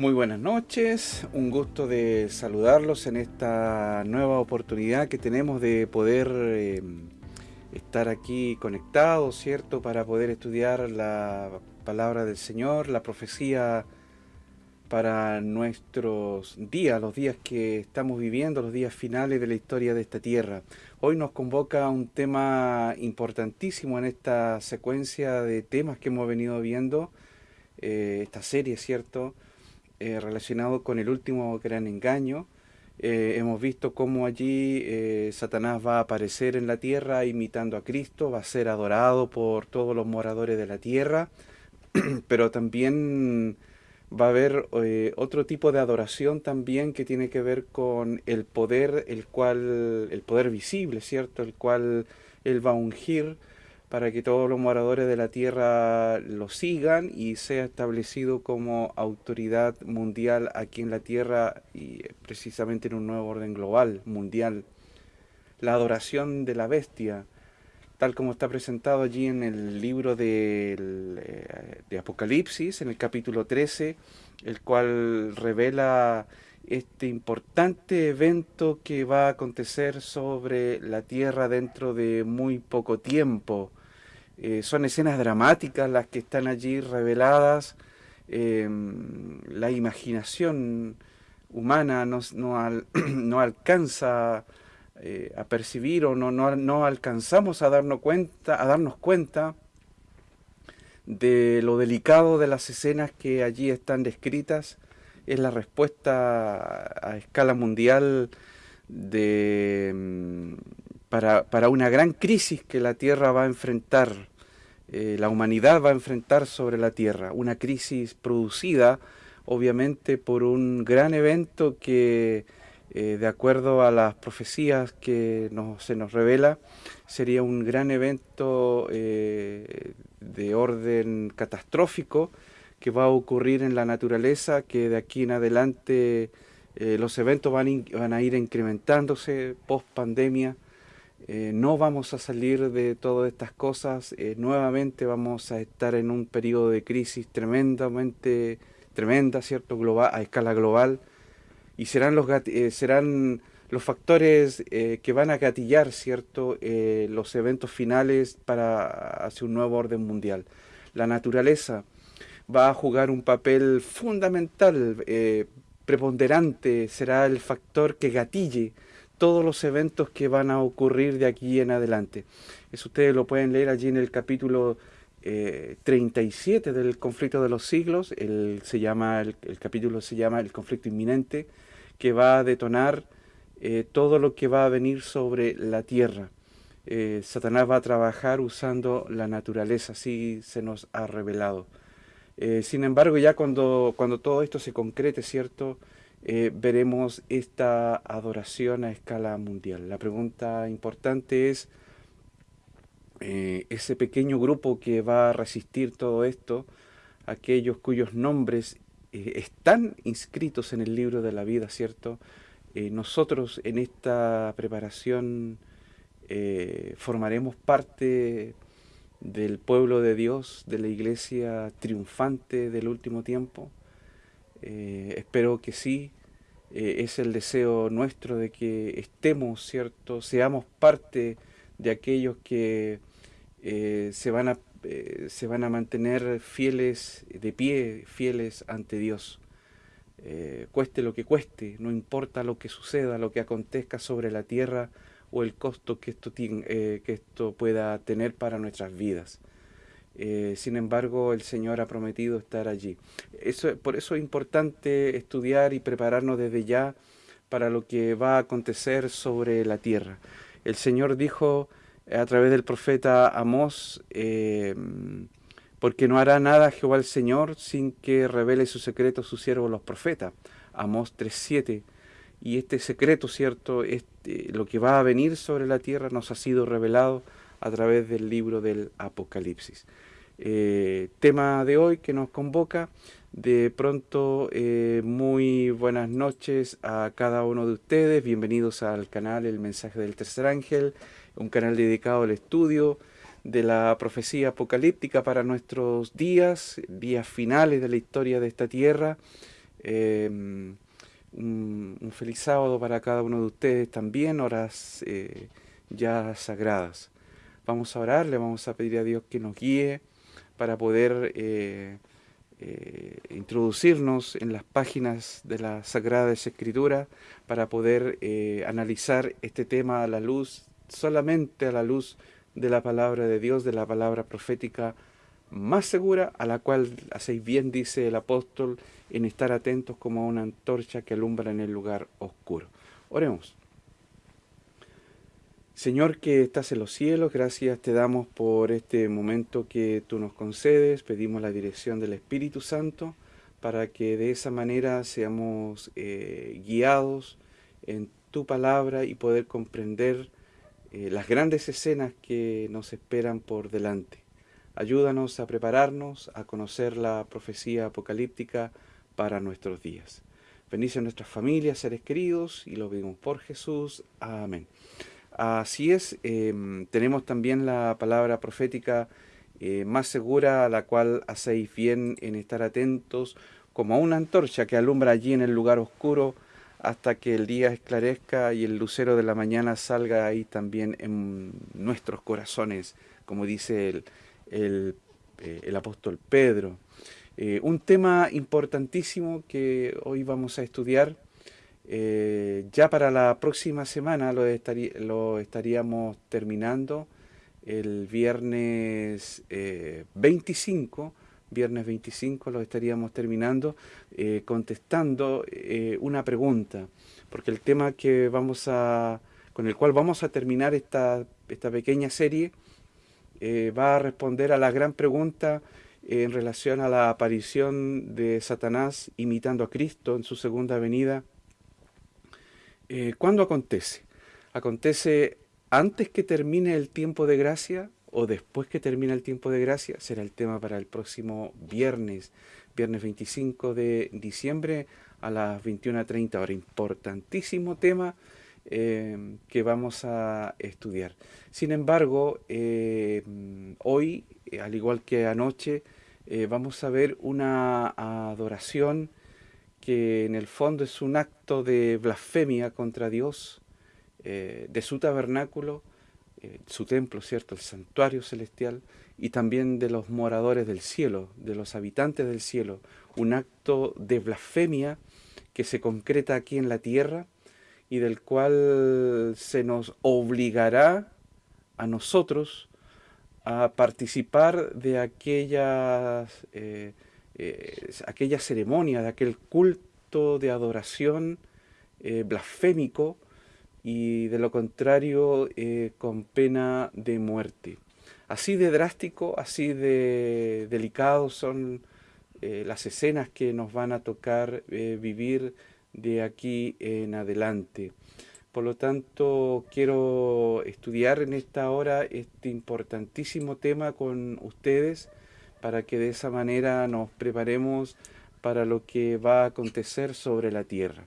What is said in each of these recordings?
Muy buenas noches, un gusto de saludarlos en esta nueva oportunidad que tenemos de poder eh, estar aquí conectados, ¿cierto? Para poder estudiar la palabra del Señor, la profecía para nuestros días, los días que estamos viviendo, los días finales de la historia de esta tierra. Hoy nos convoca un tema importantísimo en esta secuencia de temas que hemos venido viendo, eh, esta serie, ¿cierto? Eh, relacionado con el último gran engaño. Eh, hemos visto cómo allí Satanás va a aparecer en la tierra imitando a Cristo, va a ser adorado por todos los moradores de la tierra, pero también va a haber eh, otro tipo de adoración también que tiene que ver con el poder, el cual, el poder visible, ¿cierto? El cual él va a ungir para que todos los moradores de la tierra lo sigan y sea establecido como autoridad mundial aquí en la tierra y precisamente en un nuevo orden global, mundial. La adoración de la bestia, tal como está presentado allí en el libro eh, de, Apocalipsis, en el capítulo 13, el cual revela este importante evento que va a acontecer sobre la tierra dentro de muy poco tiempo. Eh, son escenas dramáticas las que están allí reveladas. Em, la imaginación humana no, no alcanza eh, a percibir o no, no, alcanzamos a darnos, cuenta, a darnos cuenta de lo delicado de las escenas que allí están descritas. Es la respuesta a escala mundial de, mm, para, una gran crisis que la Tierra va a enfrentar, eh, la humanidad va a enfrentar sobre la Tierra. Una crisis producida obviamente por un gran evento que eh, de acuerdo a las profecías que se nos revela, sería un gran evento eh, de orden catastrófico que va a ocurrir en la naturaleza, que de aquí en adelante los eventos van, van, a ir incrementándose post pandemia. No vamos a salir de todas estas cosas, nuevamente vamos a estar en un periodo de crisis tremendamente tremenda, ¿cierto? Global, a escala global y serán los, eh, serán los factores eh, que van a gatillar cierto eh, los eventos finales para hacia un nuevo orden mundial. La naturaleza va a jugar un papel fundamental, preponderante, será el factor que gatille todos los eventos que van a ocurrir de aquí en adelante. Eso ustedes lo pueden leer allí en el capítulo 37 del conflicto de los siglos, el, se llama, el, el capítulo se llama El conflicto inminente, que va a detonar eh, todo lo que va a venir sobre la tierra. Eh, Satanás va a trabajar usando la naturaleza, así se nos ha revelado. Eh, sin embargo, ya cuando, cuando todo esto se concrete, ¿cierto? Veremos esta adoración a escala mundial. La pregunta importante es, ese pequeño grupo que va a resistir todo esto, aquellos cuyos nombres eh, están inscritos en el libro de la vida, ¿cierto? Eh, nosotros en esta preparación eh, formaremos parte del pueblo de Dios, de la iglesia triunfante del último tiempo. Espero que sí, es el deseo nuestro de que estemos, ¿cierto? Seamos parte de aquellos que se van a eh, se van a mantener fieles de pie, fieles ante Dios. Eh, cueste lo que cueste, no importa lo que suceda, lo que acontezca sobre la tierra o el costo que esto, eh, que esto pueda tener para nuestras vidas. Sin embargo, el Señor ha prometido estar allí. Eso, por eso es importante estudiar y prepararnos desde ya para lo que va a acontecer sobre la tierra. El Señor dijo a través del profeta Amós, eh, porque no hará nada Jehová el Señor sin que revele su secreto a sus siervos los profetas. Amós 3.7. Y este secreto, ¿cierto? Este, lo que va a venir sobre la tierra nos ha sido revelado a través del libro del Apocalipsis. Eh, tema de hoy que nos convoca. De pronto, eh, muy buenas noches a cada uno de ustedes. Bienvenidos al canal El Mensaje del Tercer Ángel un canal dedicado al estudio de la profecía apocalíptica para nuestros días, días finales de la historia de esta tierra. Em, un, feliz sábado para cada uno de ustedes también, horas eh, ya sagradas. Vamos a orar, le vamos a pedir a Dios que nos guíe para poder eh, eh, introducirnos en las páginas de la Sagrada Escritura, para poder analizar este tema a la luz, solamente a la luz de la palabra de Dios, de la palabra profética más segura, a la cual, hacéis bien, dice el apóstol, en estar atentos como a una antorcha que alumbra en el lugar oscuro. Oremos. Señor que estás en los cielos, gracias te damos por este momento que tú nos concedes, pedimos la dirección del Espíritu Santo para que de esa manera seamos eh, guiados en tu palabra y poder comprender eh, las grandes escenas que nos esperan por delante. Ayúdanos a prepararnos a conocer la profecía apocalíptica para nuestros días. Bendice a nuestras familias, seres queridos, y lo pedimos por Jesús. Amén. Así es, em, tenemos también la palabra profética eh, más segura, a la cual hacéis bien en estar atentos, como a una antorcha que alumbra allí en el lugar oscuro, hasta que el día esclarezca y el lucero de la mañana salga ahí también en nuestros corazones, como dice el, eh, apóstol Pedro. Eh, un tema importantísimo que hoy vamos a estudiar, eh, ya para la próxima semana lo, lo estaríamos terminando, el viernes 25, viernes 25 lo estaríamos terminando eh, contestando eh, una pregunta, porque el tema que vamos a, con el cual vamos a terminar esta, esta pequeña serie eh, va a responder a la gran pregunta en relación a la aparición de Satanás imitando a Cristo en su segunda venida. ¿Cuándo acontece? ¿Acontece antes que termine el tiempo de gracia o después que termine el tiempo de gracia, será el tema para el próximo viernes, viernes 25 de diciembre a las 21.30 horas. Importantísimo tema eh, que vamos a estudiar. Sin embargo, eh, hoy, al igual que anoche, eh, vamos a ver una adoración que en el fondo es un acto de blasfemia contra Dios, de su tabernáculo, eh, su templo, ¿cierto? El santuario celestial y también de los moradores del cielo, de los habitantes del cielo. Un acto de blasfemia que se concreta aquí en la tierra y del cual se nos obligará a nosotros a participar de aquellas, eh, eh, aquella ceremonia, de aquel culto de adoración blasfémico y de lo contrario eh, con pena de muerte. Así de drástico, así de delicado son eh, las escenas que nos van a tocar eh, vivir de aquí en adelante. Por lo tanto, quiero estudiar en esta hora este importantísimo tema con ustedes para que de esa manera nos preparemos para lo que va a acontecer sobre la tierra.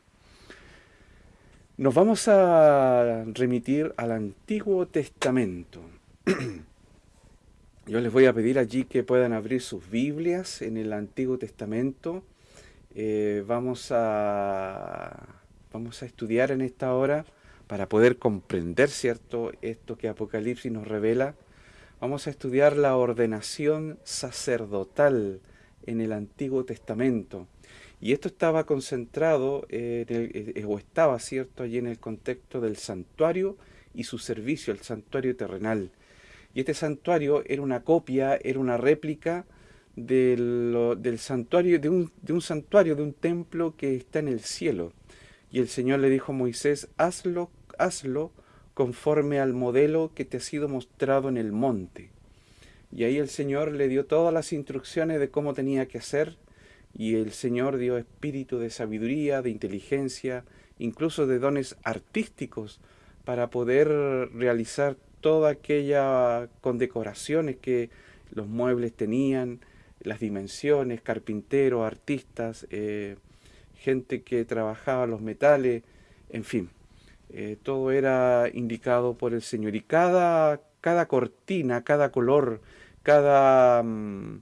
Nos vamos a remitir al Antiguo Testamento. Yo les voy a pedir allí que puedan abrir sus Biblias en el Antiguo Testamento. Eh, vamos, a, vamos a estudiar en esta hora para poder comprender, ¿cierto?, esto que Apocalipsis nos revela. Vamos a estudiar la ordenación sacerdotal en el Antiguo Testamento. Y esto estaba concentrado, en el, eh, o estaba, ¿cierto?, allí en el contexto del santuario y su servicio, el santuario terrenal. Y este santuario era una copia, era una réplica del, del santuario, de un, de un santuario, de un templo que está en el cielo. Y el Señor le dijo a Moisés, hazlo, hazlo conforme al modelo que te ha sido mostrado en el monte. Y ahí el Señor le dio todas las instrucciones de cómo tenía que hacer y el Señor dio espíritu de sabiduría, de inteligencia, incluso de dones artísticos para poder realizar toda aquella condecoraciones que los muebles tenían, las dimensiones, carpinteros, artistas, eh, gente que trabajaba los metales, en fin, eh, todo era indicado por el Señor. Y cada, cada cortina, cada color, cada... Mm,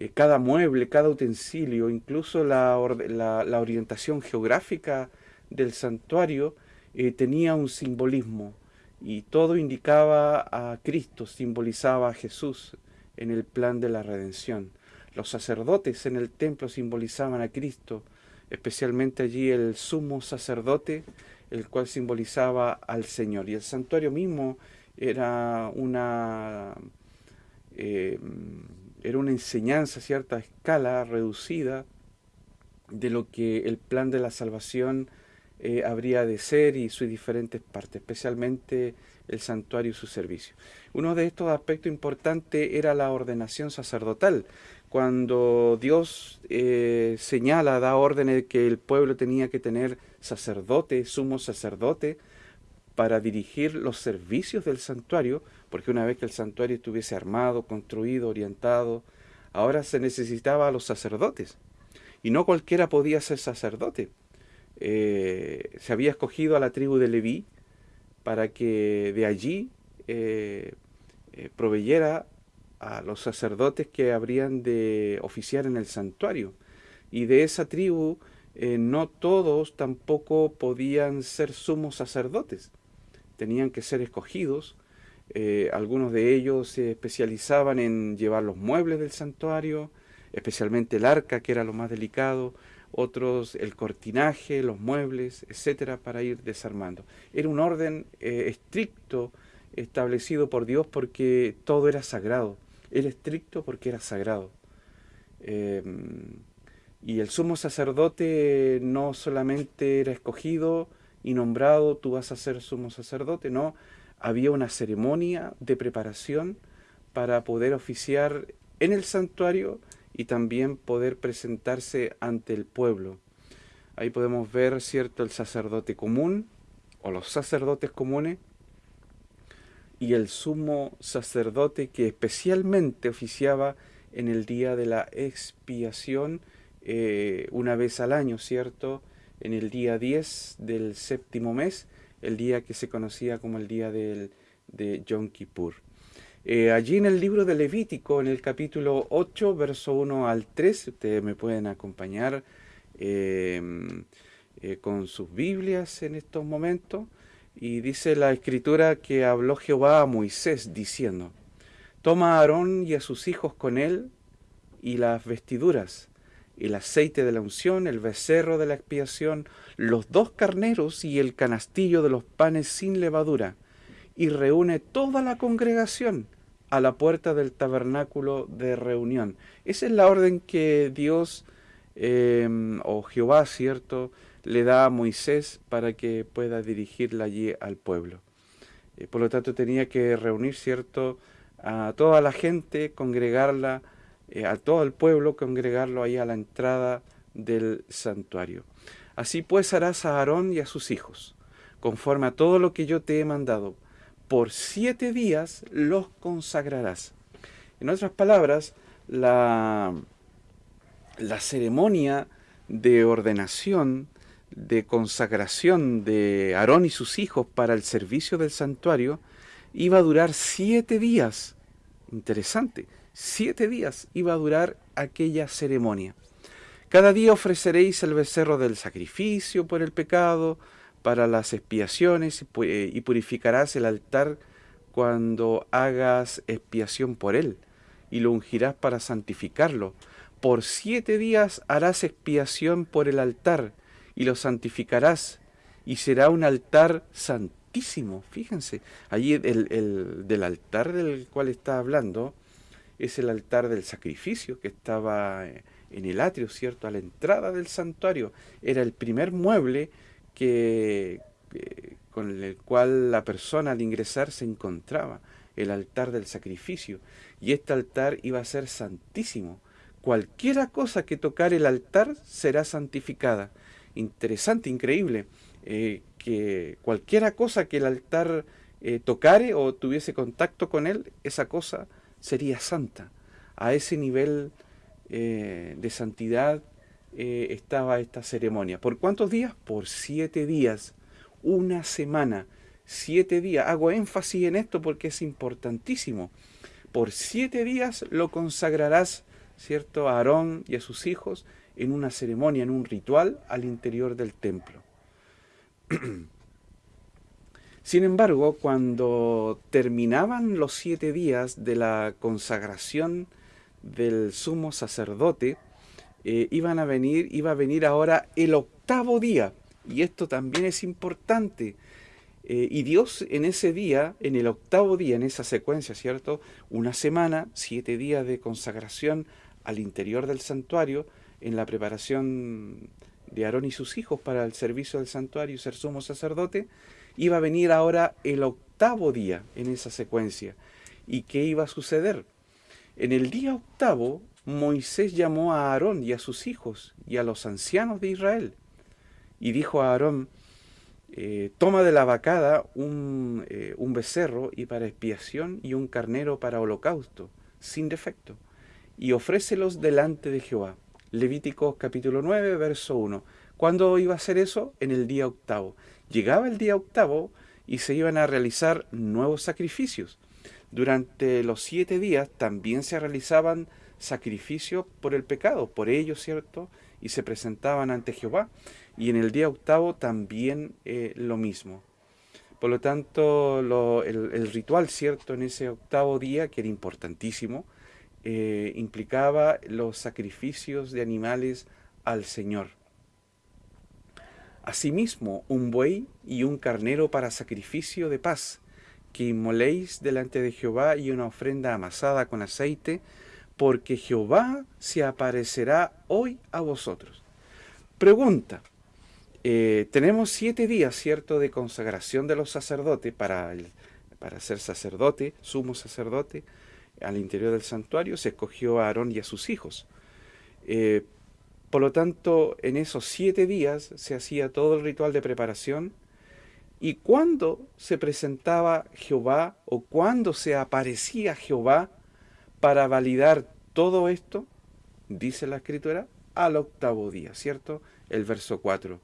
eh, cada mueble, cada utensilio, incluso la, orientación geográfica del santuario eh, tenía un simbolismo y todo indicaba a Cristo, simbolizaba a Jesús en el plan de la redención. Los sacerdotes en el templo simbolizaban a Cristo, especialmente allí el sumo sacerdote, el cual simbolizaba al Señor. Y el santuario mismo era una, eh, era una enseñanza a cierta escala reducida de lo que el plan de la salvación eh, habría de ser y sus diferentes partes, especialmente el santuario y su servicio. Uno de estos aspectos importantes era la ordenación sacerdotal. Cuando Dios eh, señala, da órdenes de que el pueblo tenía que tener sacerdote, sumo sacerdote, para dirigir los servicios del santuario, porque una vez que el santuario estuviese armado, construido, orientado, ahora se necesitaba a los sacerdotes. Y no cualquiera podía ser sacerdote. Eh, se había escogido a la tribu de Leví para que de allí eh, eh, proveyera a los sacerdotes que habrían de oficiar en el santuario. Y de esa tribu no todos tampoco podían ser sumos sacerdotes. Tenían que ser escogidos. algunos de ellos se especializaban en llevar los muebles del santuario, especialmente el arca, que era lo más delicado, otros el cortinaje, los muebles, etcétera, para ir desarmando. Era un orden eh, estricto establecido por Dios porque todo era sagrado. Era estricto porque era sagrado. Em, y el sumo sacerdote no solamente era escogido y nombrado, tú vas a ser sumo sacerdote, no, había una ceremonia de preparación para poder oficiar en el santuario y también poder presentarse ante el pueblo. Ahí podemos ver, ¿cierto?, el sacerdote común o los sacerdotes comunes y el sumo sacerdote que especialmente oficiaba en el día de la expiación eh, una vez al año, ¿cierto? En el día 10 del séptimo mes, el día que se conocía como el día del, de Yom Kippur. Eh, allí en el libro de Levítico, en el capítulo 8, verso 1 al 3, ustedes me pueden acompañar em, eh, con sus Biblias en estos momentos, y dice la escritura que habló Jehová a Moisés diciendo, Toma a Aarón y a sus hijos con él, y las vestiduras, el aceite de la unción, el becerro de la expiación, los dos carneros y el canastillo de los panes sin levadura, y reúne toda la congregación a la puerta del tabernáculo de reunión. Esa es la orden que Dios em, o Jehová, ¿cierto?, le da a Moisés para que pueda dirigirla allí al pueblo. Eh, por lo tanto, tenía que reunir, ¿cierto?, a toda la gente, congregarla, eh, a todo el pueblo, congregarlo ahí a la entrada del santuario. Así pues harás a Aarón y a sus hijos, conforme a todo lo que yo te he mandado por siete días los consagrarás. En otras palabras, la, la ceremonia de ordenación, de consagración de Aarón y sus hijos para el servicio del santuario iba a durar siete días. Interesante, siete días iba a durar aquella ceremonia. Cada día ofreceréis el becerro del sacrificio por el pecado, para las expiaciones y purificarás el altar cuando hagas expiación por él y lo ungirás para santificarlo. Por siete días harás expiación por el altar y lo santificarás y será un altar santísimo. Fíjense, allí el, del altar del cual está hablando es el altar del sacrificio que estaba en el atrio, ¿cierto? A la entrada del santuario. Era el primer mueble que, con el cual la persona al ingresar se encontraba, el altar del sacrificio. Y este altar iba a ser santísimo. Cualquiera cosa que tocar el altar será santificada. Interesante, increíble, eh, que cualquiera cosa que el altar eh, tocare o tuviese contacto con él, esa cosa sería santa. A ese nivel eh, de santidad eh, estaba esta ceremonia. ¿Por cuántos días? Por siete días, una semana, siete días. Hago énfasis en esto porque es importantísimo. Por siete días lo consagrarás ¿cierto?, a Aarón y a sus hijos en una ceremonia, en un ritual al interior del templo. Sin embargo, cuando terminaban los siete días de la consagración del sumo sacerdote, eh, iban a venir, iba a venir ahora el octavo día. Y esto también es importante. Eh, y Dios en ese día, en el octavo día, en esa secuencia, ¿cierto? Una semana, siete días de consagración al interior del santuario, en la preparación de Aarón y sus hijos para el servicio del santuario y ser sumo sacerdote, iba a venir ahora el octavo día en esa secuencia. ¿Y qué iba a suceder? En el día octavo, Moisés llamó a Aarón y a sus hijos y a los ancianos de Israel y dijo a Aarón, eh, toma de la vacada un, eh, un becerro y para expiación y un carnero para holocausto, sin defecto, y ofrécelos delante de Jehová. Levítico capítulo 9, verso 1. ¿Cuándo iba a hacer eso? En el día octavo. Llegaba el día octavo y se iban a realizar nuevos sacrificios. Durante los siete días también se realizaban sacrificios por el pecado, por ellos, ¿cierto? Y se presentaban ante Jehová. Y en el día octavo también eh, lo mismo. Por lo tanto, el, ritual, ¿cierto? En ese octavo día, que era importantísimo, eh, implicaba los sacrificios de animales al Señor. Asimismo, un buey y un carnero para sacrificio de paz, que inmoléis delante de Jehová y una ofrenda amasada con aceite, porque Jehová se aparecerá hoy a vosotros. Pregunta, eh, tenemos siete días, ¿cierto?, de consagración de los sacerdotes para, para ser sacerdote, sumo sacerdote, al interior del santuario, se escogió a Aarón y a sus hijos. Eh, por lo tanto, en esos siete días se hacía todo el ritual de preparación y cuando se presentaba Jehová o cuando se aparecía Jehová para validar todo esto, dice la escritura, al octavo día, ¿cierto? El verso 4.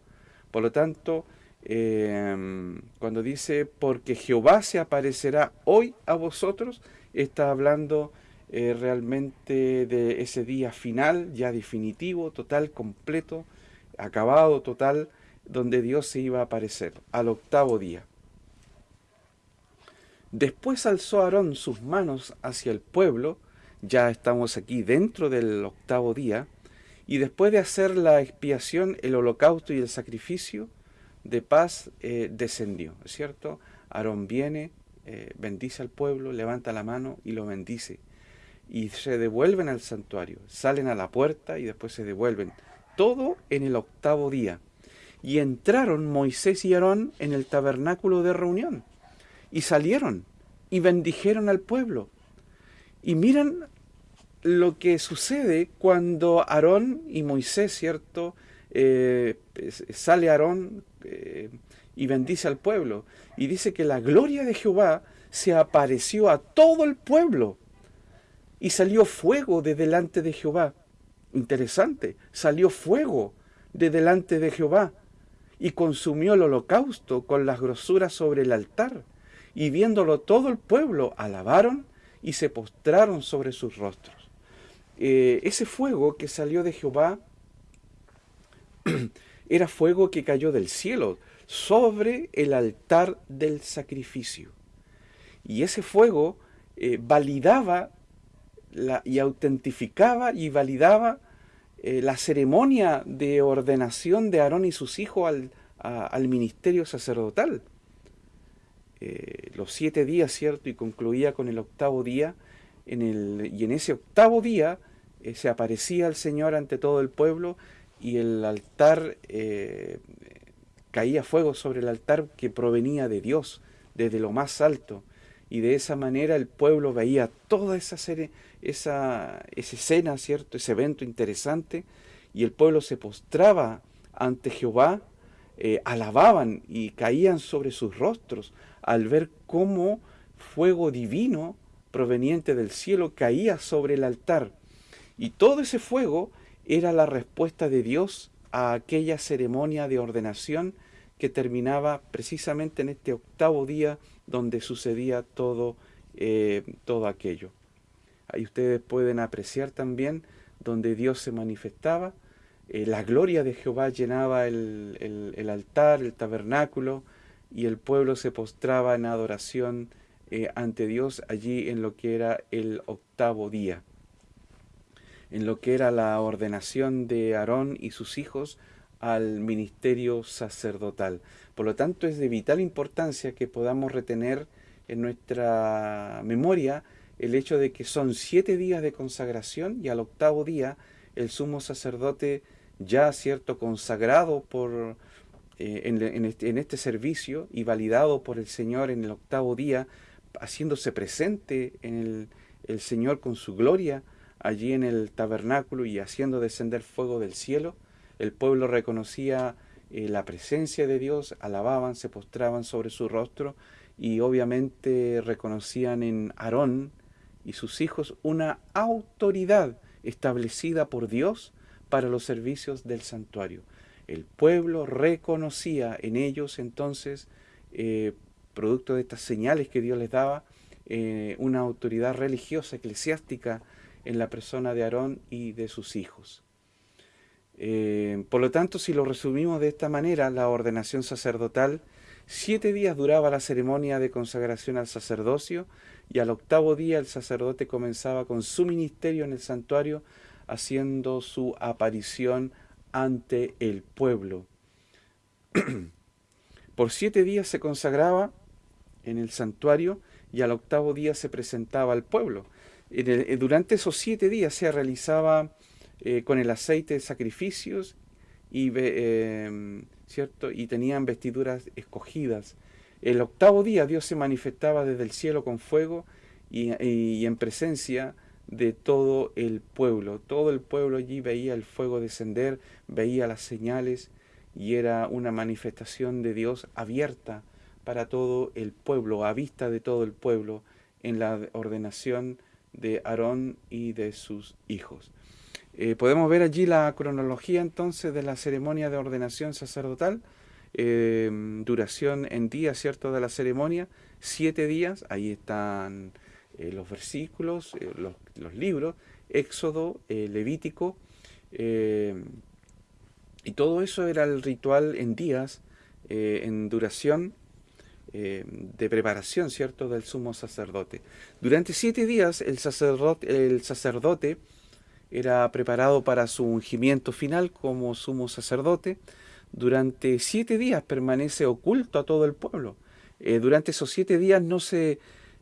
Por lo tanto, em, cuando dice, porque Jehová se aparecerá hoy a vosotros, está hablando eh, realmente de ese día final, ya definitivo, total, completo, acabado, total, donde Dios se iba a aparecer, al octavo día. Después alzó Aarón sus manos hacia el pueblo, ya estamos aquí dentro del octavo día, y después de hacer la expiación, el holocausto y el sacrificio de paz eh, descendió, ¿es cierto? Aarón viene, eh, bendice al pueblo, levanta la mano y lo bendice. Y se devuelven al santuario, salen a la puerta y después se devuelven. Todo en el octavo día. Y entraron Moisés y Aarón en el tabernáculo de reunión. Y salieron y bendijeron al pueblo. Y miran lo que sucede cuando Aarón y Moisés, ¿cierto? Eh, sale Aarón eh, y bendice al pueblo. Y dice que la gloria de Jehová se apareció a todo el pueblo. Y salió fuego de delante de Jehová. Interesante, salió fuego de delante de Jehová y consumió el holocausto con las grosuras sobre el altar. Y viéndolo todo el pueblo, alabaron y se postraron sobre sus rostros. Eh, ese fuego que salió de Jehová era fuego que cayó del cielo sobre el altar del sacrificio. Y ese fuego eh, validaba y autentificaba y validaba eh, la ceremonia de ordenación de Aarón y sus hijos al, ministerio sacerdotal. Eh, los siete días, ¿cierto? Y concluía con el octavo día. Y en ese octavo día eh, se aparecía el Señor ante todo el pueblo y el altar, caía fuego sobre el altar que provenía de Dios, desde lo más alto. Y de esa manera el pueblo veía toda esa serie, esa, escena, ¿cierto? Ese evento interesante, y el pueblo se postraba ante Jehová, eh, alababan y caían sobre sus rostros al ver cómo fuego divino proveniente del cielo caía sobre el altar. Y todo ese fuego era la respuesta de Dios a aquella ceremonia de ordenación que terminaba precisamente en este octavo día donde sucedía todo, eh, todo aquello. Ahí ustedes pueden apreciar también donde Dios se manifestaba. Eh, la gloria de Jehová llenaba el, el, altar, el tabernáculo, y el pueblo se postraba en adoración eh, ante Dios allí en lo que era el octavo día, en lo que era la ordenación de Aarón y sus hijos al ministerio sacerdotal. Por lo tanto, es de vital importancia que podamos retener en nuestra memoria el hecho de que son siete días de consagración y al octavo día el sumo sacerdote ya cierto consagrado por eh, este, en, este, servicio y validado por el Señor en el octavo día, haciéndose presente en el, el Señor con su gloria allí en el tabernáculo y haciendo descender fuego del cielo, el pueblo reconocía eh, la presencia de Dios, alababan, se postraban sobre su rostro y obviamente reconocían en Aarón y sus hijos una autoridad establecida por Dios para los servicios del santuario. El pueblo reconocía en ellos entonces, eh, producto de estas señales que Dios les daba, eh, una autoridad religiosa, eclesiástica en la persona de Aarón y de sus hijos. Eh, por lo tanto, si lo resumimos de esta manera, la ordenación sacerdotal, siete días duraba la ceremonia de consagración al sacerdocio y al octavo día el sacerdote comenzaba con su ministerio en el santuario, haciendo su aparición ante el pueblo. Por siete días se consagraba en el santuario y al octavo día se presentaba al pueblo. Eh, durante esos siete días se realizaba eh, con el aceite de sacrificios y, eh, ¿cierto? y tenían vestiduras escogidas. El octavo día Dios se manifestaba desde el cielo con fuego y, en presencia de todo el pueblo. Todo el pueblo allí veía el fuego descender, veía las señales y era una manifestación de Dios abierta para todo el pueblo, a vista de todo el pueblo, en la ordenación de Aarón y de sus hijos. Eh, podemos ver allí la cronología entonces de la ceremonia de ordenación sacerdotal, eh, duración en días, ¿cierto?, de la ceremonia, siete días, ahí están eh, los versículos, los, los, libros, Éxodo, Levítico, y todo eso era el ritual en días, en duración de preparación, ¿cierto?, del sumo sacerdote. Durante siete días el sacerdote, el sacerdote era preparado para su ungimiento final como sumo sacerdote. Durante siete días permanece oculto a todo el pueblo. Eh, durante esos siete días no se, eh,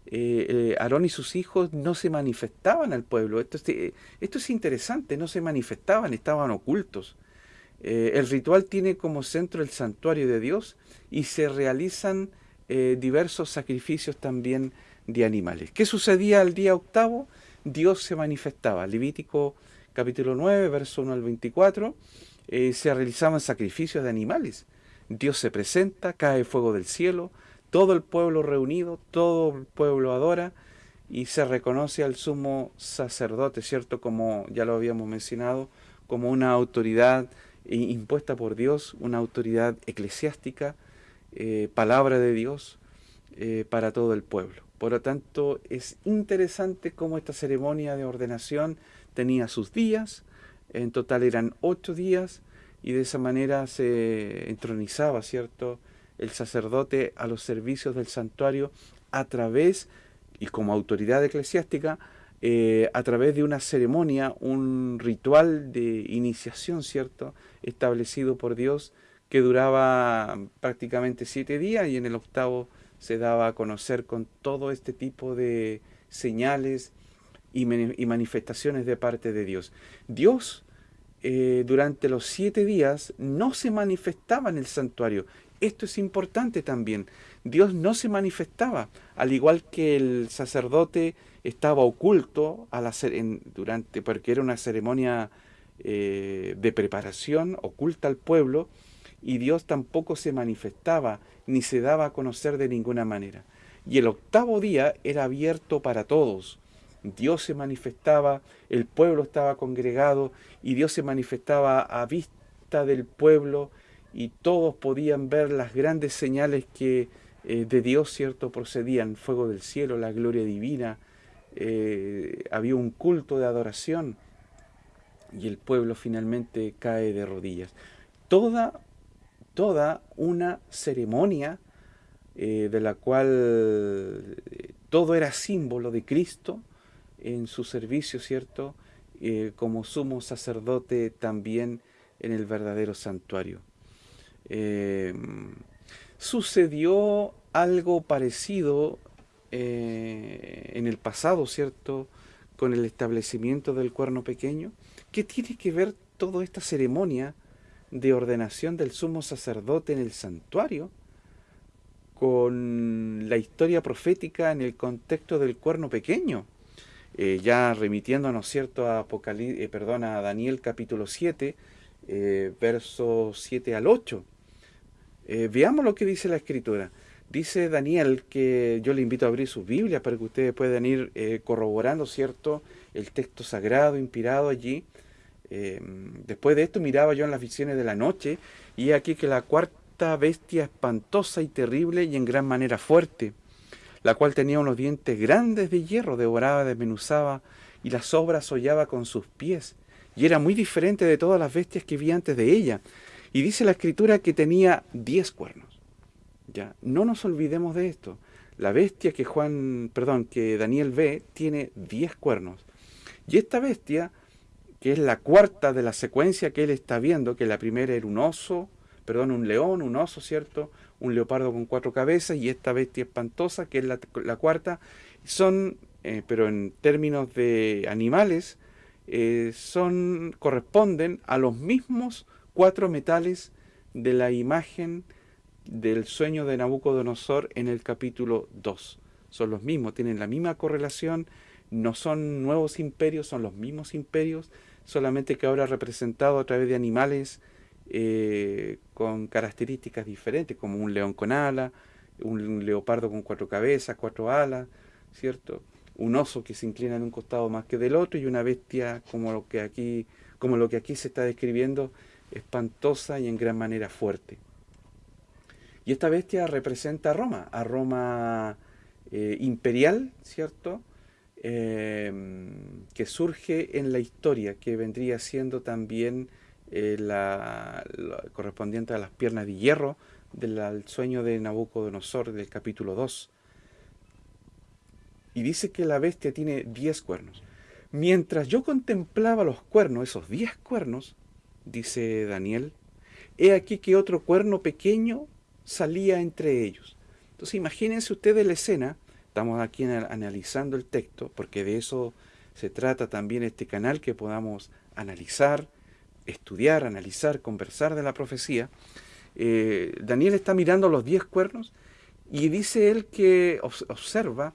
eh, Aarón y sus hijos no se manifestaban al pueblo. Esto, esto es interesante, no se manifestaban, estaban ocultos. el ritual tiene como centro el santuario de Dios y se realizan diversos sacrificios también de animales. ¿Qué sucedía el día octavo? Dios se manifestaba. Levítico capítulo 9, verso 1 al 24, eh, se realizaban sacrificios de animales. Dios se presenta, cae fuego del cielo, todo el pueblo reunido, todo el pueblo adora y se reconoce al sumo sacerdote, ¿cierto? Como ya lo habíamos mencionado, como una autoridad impuesta por Dios, una autoridad eclesiástica, eh, palabra de Dios eh, para todo el pueblo. Por lo tanto, es interesante cómo esta ceremonia de ordenación tenía sus días, en total eran ocho días, y de esa manera se entronizaba, ¿cierto?, el sacerdote a los servicios del santuario a través, y como autoridad eclesiástica, eh, a través de una ceremonia, un ritual de iniciación, ¿cierto?, establecido por Dios, que duraba prácticamente siete días y en el octavo se daba a conocer con todo este tipo de señales y, manifestaciones de parte de Dios. Dios eh, durante los siete días no se manifestaba en el santuario. Esto es importante también. Dios no se manifestaba, al igual que el sacerdote estaba oculto en, durante, porque era una ceremonia eh, de preparación oculta al pueblo, y Dios tampoco se manifestaba ni se daba a conocer de ninguna manera. Y el octavo día era abierto para todos. Dios se manifestaba, el pueblo estaba congregado y Dios se manifestaba a vista del pueblo y todos podían ver las grandes señales que eh, de Dios, ¿cierto?, procedían, fuego del cielo, la gloria divina, eh, había un culto de adoración. y el pueblo finalmente cae de rodillas. Toda, toda una ceremonia eh, de la cual eh, todo era símbolo de Cristo en su servicio, ¿cierto? Eh, como sumo sacerdote también en el verdadero santuario. sucedió algo parecido en el pasado, ¿cierto? Con el establecimiento del cuerno pequeño. ¿Qué tiene que ver toda esta ceremonia de ordenación del sumo sacerdote en el santuario con la historia profética en el contexto del cuerno pequeño? Eh, ya remitiéndonos, ¿cierto?, a, eh, perdón, a Daniel capítulo 7, eh, versos 7 al 8. veamos lo que dice la escritura. Dice Daniel que yo le invito a abrir sus Biblias para que ustedes puedan ir corroborando, ¿cierto?, el texto sagrado inspirado allí. Em, después de esto miraba yo en las visiones de la noche y aquí que la cuarta bestia espantosa y terrible y en gran manera fuerte, la cual tenía unos dientes grandes de hierro, devoraba, desmenuzaba y las obras hollaba con sus pies y era muy diferente de todas las bestias que vi antes de ella. Y dice la escritura que tenía diez cuernos. Ya, no nos olvidemos de esto. La bestia que Juan, perdón, que Daniel ve tiene diez cuernos. Y esta bestia que es la cuarta de la secuencia que él está viendo, que la primera era un oso, perdón, un león, un oso, ¿cierto? Un leopardo con cuatro cabezas y esta bestia espantosa, que es la, cuarta, son, eh, pero en términos de animales, eh, son, corresponden a los mismos cuatro metales de la imagen del sueño de Nabucodonosor en el capítulo 2. Son los mismos, tienen la misma correlación, no son nuevos imperios, son los mismos imperios, solamente que ahora representado a través de animales eh, con características diferentes, como un león con ala, un leopardo con cuatro cabezas, cuatro alas, ¿cierto? Un oso que se inclina en un costado más que del otro y una bestia como lo que aquí, como lo que aquí se está describiendo, espantosa y en gran manera fuerte. Y esta bestia representa a Roma, a Roma eh, imperial, ¿cierto? Em, que surge en la historia, que vendría siendo también eh, la, correspondiente a las piernas de hierro del sueño de Nabucodonosor del capítulo 2. Y dice que la bestia tiene 10 cuernos. Mientras yo contemplaba los cuernos, esos 10 cuernos, dice Daniel, he aquí que otro cuerno pequeño salía entre ellos. Entonces imagínense ustedes la escena Estamos aquí analizando el texto, porque de eso se trata también este canal, que podamos analizar, estudiar, analizar, conversar de la profecía. Eh, Daniel está mirando los diez cuernos y dice él que observa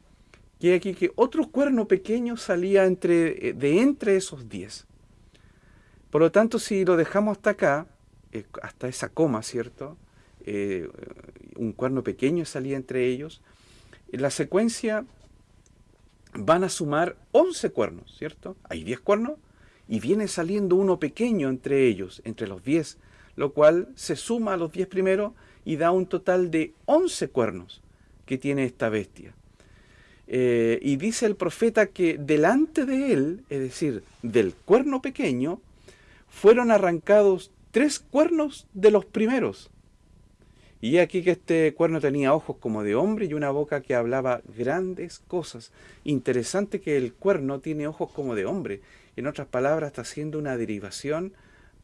que aquí que otro cuerno pequeño salía entre, eh, de entre esos diez. Por lo tanto, si lo dejamos hasta acá, eh, hasta esa coma, ¿cierto? un cuerno pequeño salía entre ellos, en la secuencia van a sumar 11 cuernos, ¿cierto? Hay 10 cuernos y viene saliendo uno pequeño entre ellos, entre los 10, lo cual se suma a los 10 primeros y da un total de 11 cuernos que tiene esta bestia. Eh, y dice el profeta que delante de él, es decir, del cuerno pequeño, fueron arrancados tres cuernos de los primeros y aquí que este cuerno tenía ojos como de hombre y una boca que hablaba grandes cosas. Interesante que el cuerno tiene ojos como de hombre. En otras palabras, está haciendo una derivación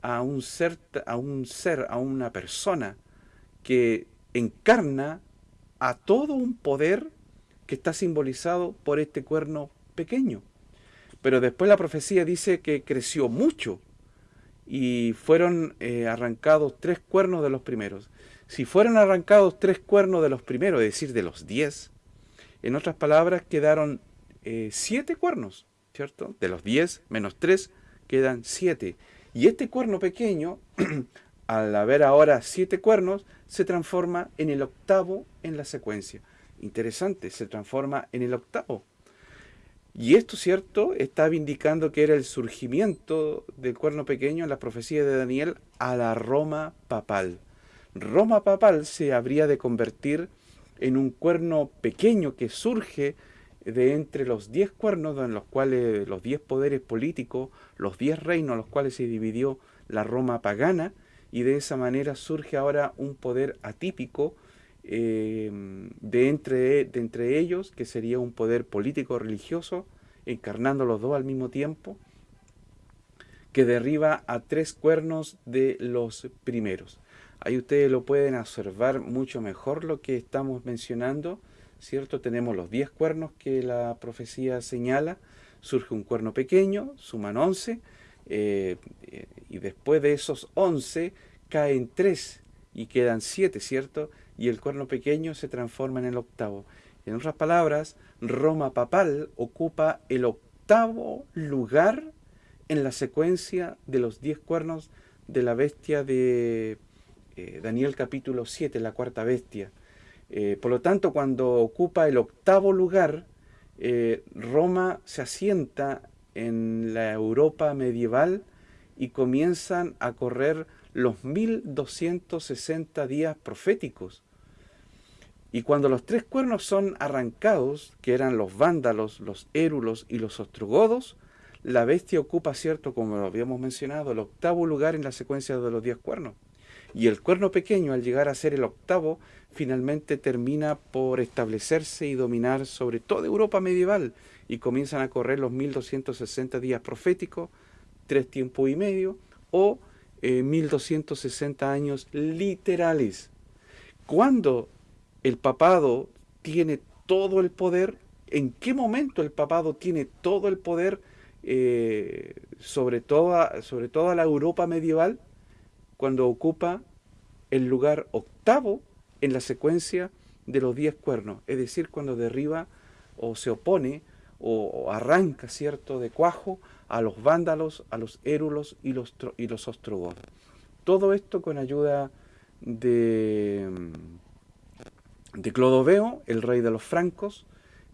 a un ser, a, un ser, a una persona que encarna a todo un poder que está simbolizado por este cuerno pequeño. Pero después la profecía dice que creció mucho y fueron eh, arrancados tres cuernos de los primeros. Si fueran arrancados tres cuernos de los primeros, es decir, de los diez, en otras palabras quedaron eh, siete cuernos, ¿cierto? De los diez menos tres quedan siete. Y este cuerno pequeño, al haber ahora siete cuernos, se transforma en el octavo en la secuencia. Interesante, se transforma en el octavo. Y esto, ¿cierto?, estaba indicando que era el surgimiento del cuerno pequeño en la profecía de Daniel a la Roma papal. Roma papal se habría de convertir en un cuerno pequeño que surge de entre los diez cuernos en los cuales los diez poderes políticos, los diez reinos en los cuales se dividió la Roma pagana, y de esa manera surge ahora un poder atípico eh, de, entre, de entre ellos, que sería un poder político-religioso, encarnando los dos al mismo tiempo, que derriba a tres cuernos de los primeros. Ahí ustedes lo pueden observar mucho mejor lo que estamos mencionando, ¿cierto? Tenemos los diez cuernos que la profecía señala, surge un cuerno pequeño, suman once, eh, y después de esos once caen tres y quedan siete, ¿cierto? Y el cuerno pequeño se transforma en el octavo. En otras palabras, Roma papal ocupa el octavo lugar en la secuencia de los diez cuernos de la bestia de eh, Daniel capítulo 7, la cuarta bestia. Eh, por lo tanto, cuando ocupa el octavo lugar, eh, Roma se asienta en la Europa medieval y comienzan a correr los 1260 días proféticos. Y cuando los tres cuernos son arrancados, que eran los vándalos, los érulos y los ostrogodos, la bestia ocupa, cierto, como lo habíamos mencionado, el octavo lugar en la secuencia de los diez cuernos. Y el cuerno pequeño, al llegar a ser el octavo, finalmente termina por establecerse y dominar sobre toda Europa medieval. Y comienzan a correr los 1260 días proféticos, tres tiempos y medio, o 1260 eh, años literales. Cuando el papado tiene todo el poder, ¿en qué momento el papado tiene todo el poder eh, sobre, toda, sobre toda la Europa medieval? Cuando ocupa el lugar octavo en la secuencia de los diez cuernos, es decir, cuando derriba o se opone o, arranca, ¿cierto?, de cuajo a los vándalos, a los érulos y los, y los ostrogodos. Todo esto con ayuda de, de Clodoveo, el rey de los francos,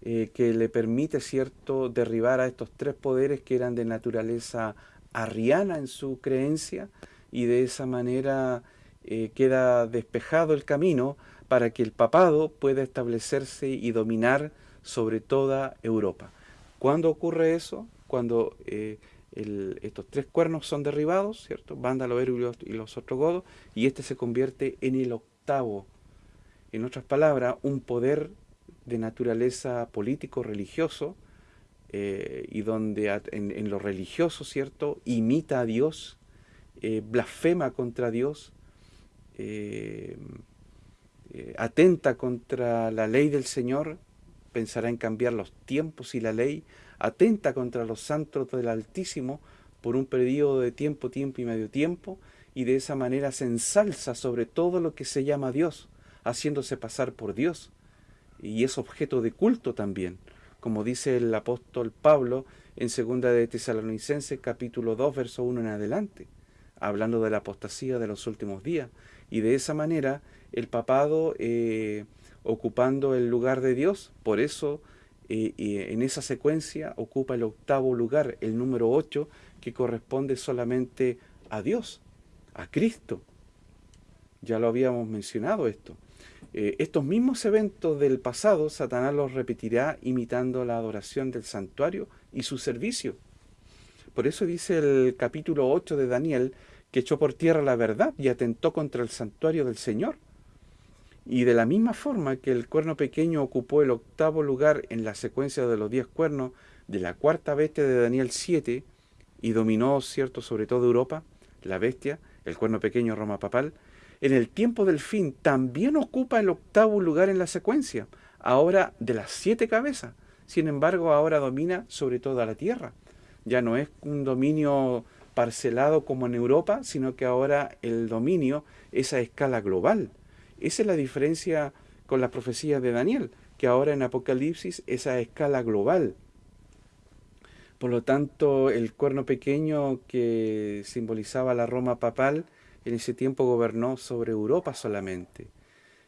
eh, que le permite, ¿cierto?, derribar a estos tres poderes que eran de naturaleza arriana en su creencia, y de esa manera eh, queda despejado el camino para que el papado pueda establecerse y dominar sobre toda Europa. ¿Cuándo ocurre eso? Cuando eh, estos tres cuernos son derribados, ¿cierto? Vándalo, Eru y los otros godos, y este se convierte en el octavo. En otras palabras, un poder de naturaleza político-religioso, eh, y donde en, lo religioso, ¿cierto?, imita a Dios, eh, blasfema contra Dios, atenta contra la ley del Señor, pensará en cambiar los tiempos y la ley, atenta contra los santos del Altísimo por un periodo de tiempo, tiempo y medio tiempo, y de esa manera se ensalza sobre todo lo que se llama Dios, haciéndose pasar por Dios, y es objeto de culto también, como dice el apóstol Pablo en segunda de Tesalonicenses capítulo 2, verso 1 en adelante, hablando de la apostasía de los últimos días, y de esa manera el papado eh, ocupando el lugar de Dios. Por eso eh, en esa secuencia ocupa el octavo lugar, el número 8, que corresponde solamente a Dios, a Cristo. Ya lo habíamos mencionado esto. Eh, estos mismos eventos del pasado, Satanás los repetirá imitando la adoración del santuario y su servicio. Por eso dice el capítulo 8 de Daniel que echó por tierra la verdad y atentó contra el santuario del Señor. Y de la misma forma que el cuerno pequeño ocupó el octavo lugar en la secuencia de los diez cuernos de la cuarta bestia de Daniel 7 y dominó, cierto, sobre todo Europa, la bestia, el cuerno pequeño Roma papal, en el tiempo del fin también ocupa el octavo lugar en la secuencia, ahora de las siete cabezas. Sin embargo, ahora domina sobre toda la tierra. Ya no es un dominio parcelado como en Europa, sino que ahora el dominio es a escala global. Esa es la diferencia con la profecía de Daniel, que ahora en Apocalipsis es a escala global. Por lo tanto, el cuerno pequeño que simbolizaba la Roma papal, en ese tiempo gobernó sobre Europa solamente.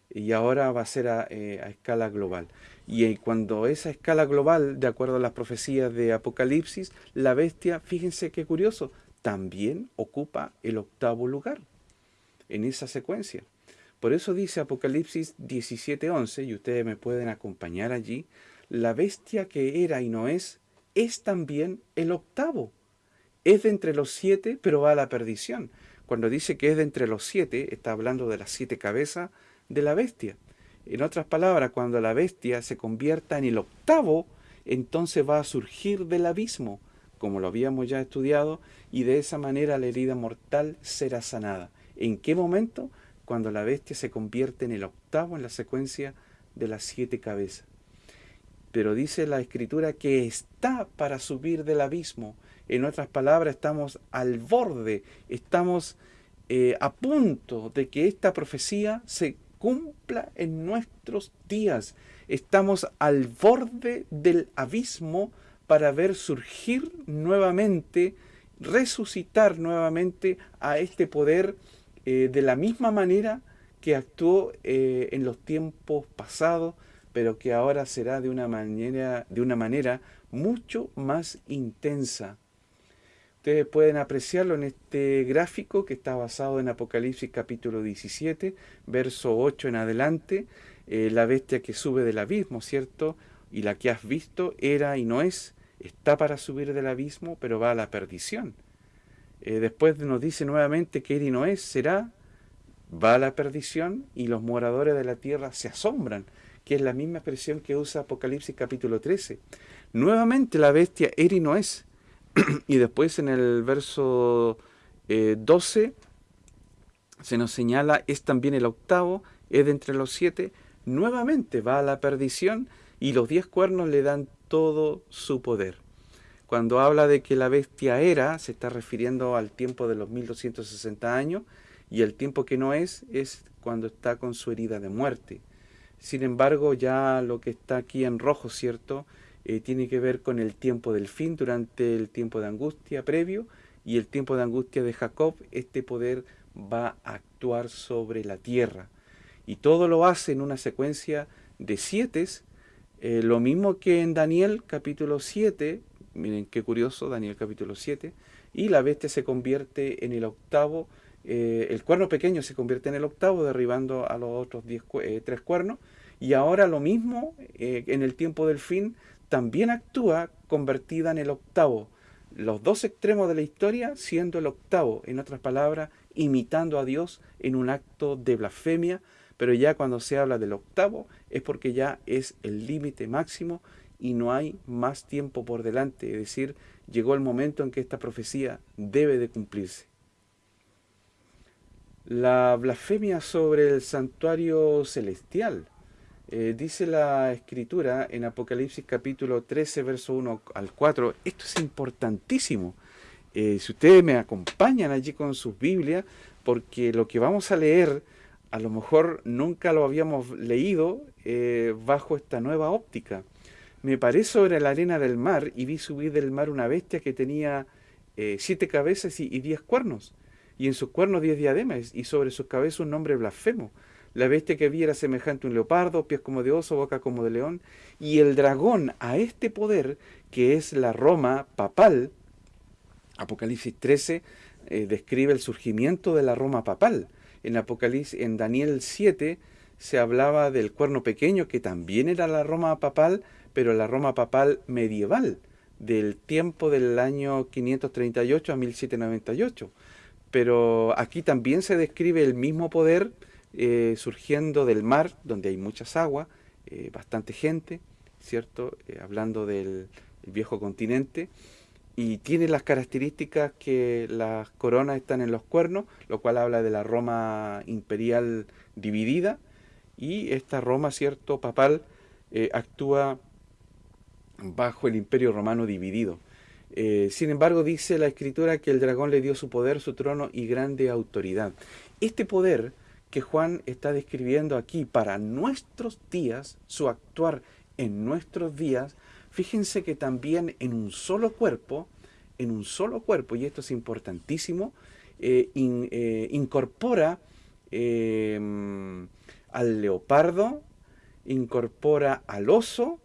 Y ahora va a ser a, eh, escala global. Y eh, cuando esa escala global, de acuerdo a las profecías de Apocalipsis, la bestia, fíjense qué curioso, también ocupa el octavo lugar en esa secuencia. Por eso dice Apocalipsis 17:11, y ustedes me pueden acompañar allí, la bestia que era y no es, es también el octavo. Es de entre los siete, pero va a la perdición. Cuando dice que es de entre los siete, está hablando de las siete cabezas de la bestia. En otras palabras, cuando la bestia se convierta en el octavo, entonces va a surgir del abismo, como lo habíamos ya estudiado, y de esa manera la herida mortal será sanada. ¿En qué momento? Cuando la bestia se convierte en el octavo en la secuencia de las siete cabezas. Pero dice la escritura que está para subir del abismo. En otras palabras, estamos al borde, estamos eh, a punto de que esta profecía se cumpla en nuestros días. Estamos al borde del abismo para ver surgir nuevamente, resucitar nuevamente a este poder eh, de la misma manera que actuó eh, en los tiempos pasados, pero que ahora será de una manera, de una manera mucho más intensa. Ustedes pueden apreciarlo en este gráfico que está basado en Apocalipsis capítulo 17, verso 8 en adelante. Eh, la bestia que sube del abismo, ¿cierto? Y la que has visto era y no es, está para subir del abismo, pero va a la perdición. Eh, después nos dice nuevamente que era y no es, será, va a la perdición y los moradores de la tierra se asombran, que es la misma expresión que usa Apocalipsis capítulo 13. Nuevamente la bestia era y no es y después en el verso 12 eh, se nos señala, es también el octavo, es de entre los siete, nuevamente va a la perdición y los diez cuernos le dan todo su poder. Cuando habla de que la bestia era, se está refiriendo al tiempo de los 1260 años, y el tiempo que no es, es cuando está con su herida de muerte. Sin embargo, ya lo que está aquí en rojo, ¿cierto? Eh, tiene que ver con el tiempo del fin durante el tiempo de angustia previo y el tiempo de angustia de Jacob, este poder va a actuar sobre la tierra. Y todo lo hace en una secuencia de siete, eh, lo mismo que en Daniel capítulo 7, miren qué curioso, Daniel capítulo 7, y la bestia se convierte en el octavo, eh, el cuerno pequeño se convierte en el octavo, derribando a los otros diez, tres cuernos, y ahora lo mismo en el tiempo del fin, también actúa convertida en el octavo. Los dos extremos de la historia siendo el octavo, en otras palabras, imitando a Dios en un acto de blasfemia, pero ya cuando se habla del octavo es porque ya es el límite máximo y no hay más tiempo por delante, es decir, llegó el momento en que esta profecía debe de cumplirse. La blasfemia sobre el santuario celestial eh, dice la escritura en Apocalipsis capítulo 13, verso 1 al 4, esto es importantísimo. Eh, si ustedes me acompañan allí con sus Biblias, porque lo que vamos a leer a lo mejor nunca lo habíamos leído eh, bajo esta nueva óptica. Me paré sobre la arena del mar y vi subir del mar una bestia que tenía siete cabezas y, y diez cuernos, y en sus cuernos diez diademas, y sobre sus cabezas un nombre blasfemo. La bestia que vi era semejante a un leopardo, pies como de oso, boca como de león. Y el dragón a este poder, que es la Roma papal, Apocalipsis 13 eh, describe el surgimiento de la Roma papal. En Apocalipsis, en Daniel 7 se hablaba del cuerno pequeño, que también era la Roma papal, pero la Roma papal medieval, del tiempo del año 538 a 1798. Pero aquí también se describe el mismo poder eh, surgiendo del mar, donde hay muchas aguas, eh, bastante gente, ¿cierto? Eh, hablando del viejo continente, y tiene las características que las coronas están en los cuernos, lo cual habla de la Roma imperial dividida, y esta Roma, ¿cierto?, papal, actúa bajo el imperio romano dividido. sin embargo, dice la escritura que el dragón le dio su poder, su trono y grande autoridad. Este poder que Juan está describiendo aquí para nuestros días, su actuar en nuestros días, fíjense que también en un solo cuerpo, en un solo cuerpo, y esto es importantísimo, eh, eh, incorpora em, al leopardo, incorpora al oso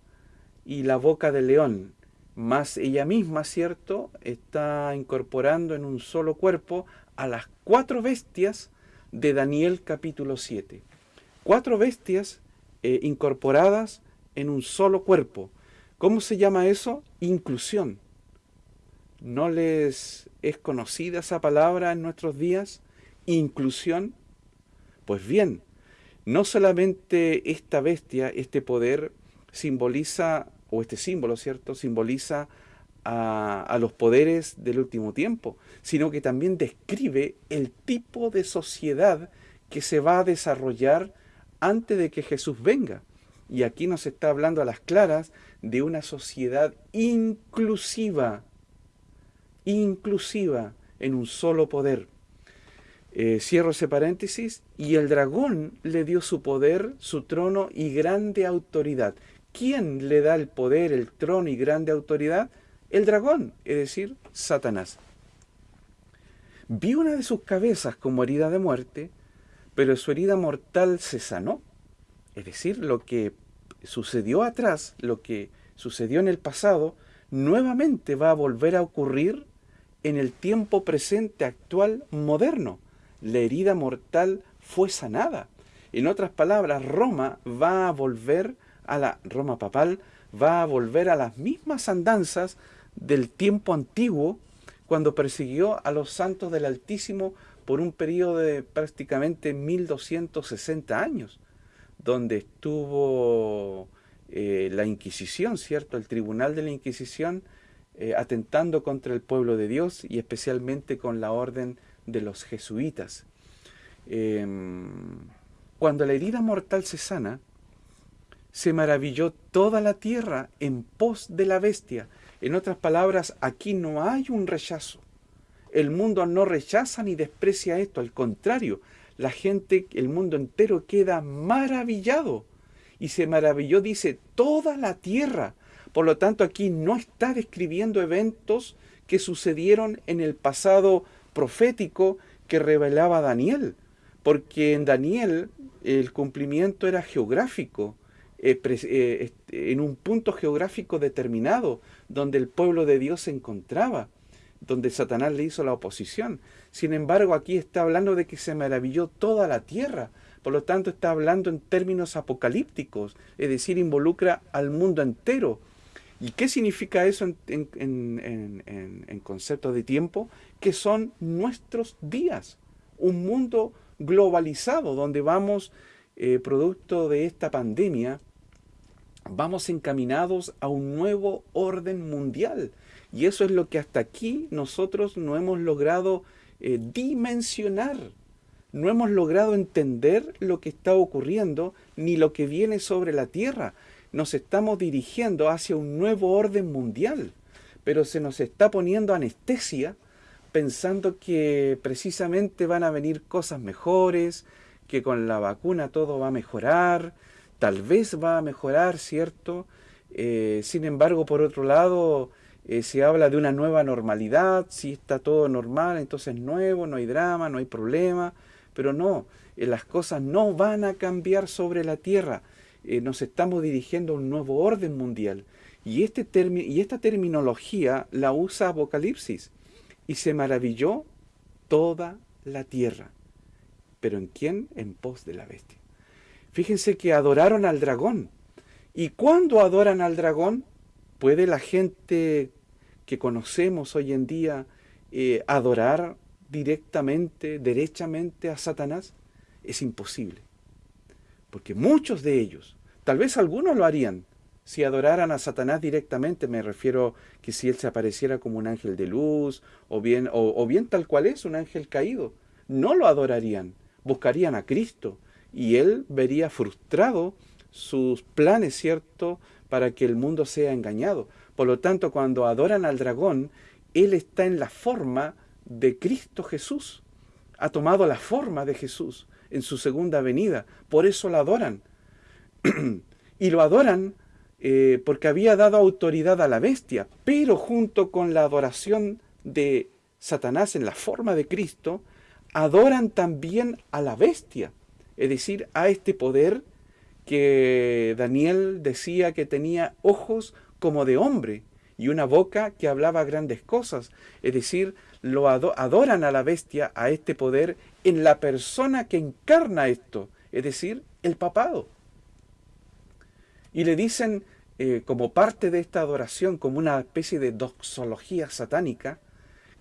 y la boca del león, más ella misma, ¿cierto?, está incorporando en un solo cuerpo a las cuatro bestias de Daniel capítulo 7. Cuatro bestias eh, incorporadas en un solo cuerpo. ¿Cómo se llama eso? Inclusión. ¿No les es conocida esa palabra en nuestros días? Inclusión. Pues bien, no solamente esta bestia, este poder, simboliza, o este símbolo, ¿cierto? Simboliza a, a, los poderes del último tiempo, sino que también describe el tipo de sociedad que se va a desarrollar antes de que Jesús venga. Y aquí nos está hablando a las claras de una sociedad inclusiva, inclusiva en un solo poder. Eh, cierro ese paréntesis, y el dragón le dio su poder, su trono y grande autoridad. ¿Quién le da el poder, el trono y grande autoridad? El dragón, es decir, Satanás. Vi una de sus cabezas como herida de muerte, pero su herida mortal se sanó. Es decir, lo que sucedió atrás, lo que sucedió en el pasado, nuevamente va a volver a ocurrir en el tiempo presente actual moderno. La herida mortal fue sanada. En otras palabras, Roma va a volver a la Roma papal va a volver a las mismas andanzas del tiempo antiguo cuando persiguió a los santos del Altísimo por un periodo de prácticamente 1260 años, donde estuvo eh, la Inquisición, ¿cierto? El tribunal de la Inquisición eh, atentando contra el pueblo de Dios y especialmente con la orden de los jesuitas. Em, cuando la herida mortal se sana, se maravilló toda la tierra en pos de la bestia. En otras palabras, aquí no hay un rechazo. El mundo no rechaza ni desprecia esto, al contrario, la gente, el mundo entero queda maravillado. Y se maravilló, dice, toda la tierra por lo tanto, aquí no está describiendo eventos que sucedieron en el pasado profético que revelaba Daniel, porque en Daniel el cumplimiento era geográfico, eh, eh, en un punto geográfico determinado, donde el pueblo de Dios se encontraba, donde Satanás le hizo la oposición. Sin embargo, aquí está hablando de que se maravilló toda la tierra, por lo tanto está hablando en términos apocalípticos, es decir, involucra al mundo entero, ¿Y qué significa eso en, en, conceptos de tiempo? Que son nuestros días. Un mundo globalizado donde vamos, eh, producto de esta pandemia, vamos encaminados a un nuevo orden mundial. Y eso es lo que hasta aquí nosotros no hemos logrado eh, dimensionar. No hemos logrado entender lo que está ocurriendo ni lo que viene sobre la tierra nos estamos dirigiendo hacia un nuevo orden mundial, pero se nos está poniendo anestesia pensando que precisamente van a venir cosas mejores, que con la vacuna todo va a mejorar, tal vez va a mejorar, ¿cierto? Eh, sin embargo, por otro lado, eh, se habla de una nueva normalidad, si está todo normal, entonces nuevo, no hay drama, no hay problema, pero no, eh, las cosas no van a cambiar sobre la tierra, eh, nos estamos dirigiendo a un nuevo orden mundial. Y, este y esta terminología la usa Apocalipsis. Y se maravilló toda la tierra. ¿Pero en quién? En pos de la bestia. Fíjense que adoraron al dragón. ¿Y cuándo adoran al dragón? ¿Puede la gente que conocemos hoy en día eh, adorar directamente, derechamente a Satanás? Es imposible. Porque muchos de ellos Tal vez algunos lo harían. Si adoraran a Satanás directamente, me refiero que si él se apareciera como un ángel de luz, o bien, o, bien tal cual es, un ángel caído, no lo adorarían, buscarían a Cristo, y él vería frustrado sus planes, ¿cierto?, para que el mundo sea engañado. Por lo tanto, cuando adoran al dragón, él está en la forma de Cristo Jesús. Ha tomado la forma de Jesús en su segunda venida. Por eso la adoran. y lo adoran eh, porque había dado autoridad a la bestia, pero junto con la adoración de Satanás en la forma de Cristo, adoran también a la bestia, es decir, a este poder que Daniel decía que tenía ojos como de hombre y una boca que hablaba grandes cosas, es decir, lo adoran a la bestia, a este poder, en la persona que encarna esto, es decir, el papado y le dicen, eh, como parte de esta adoración, como una especie de doxología satánica,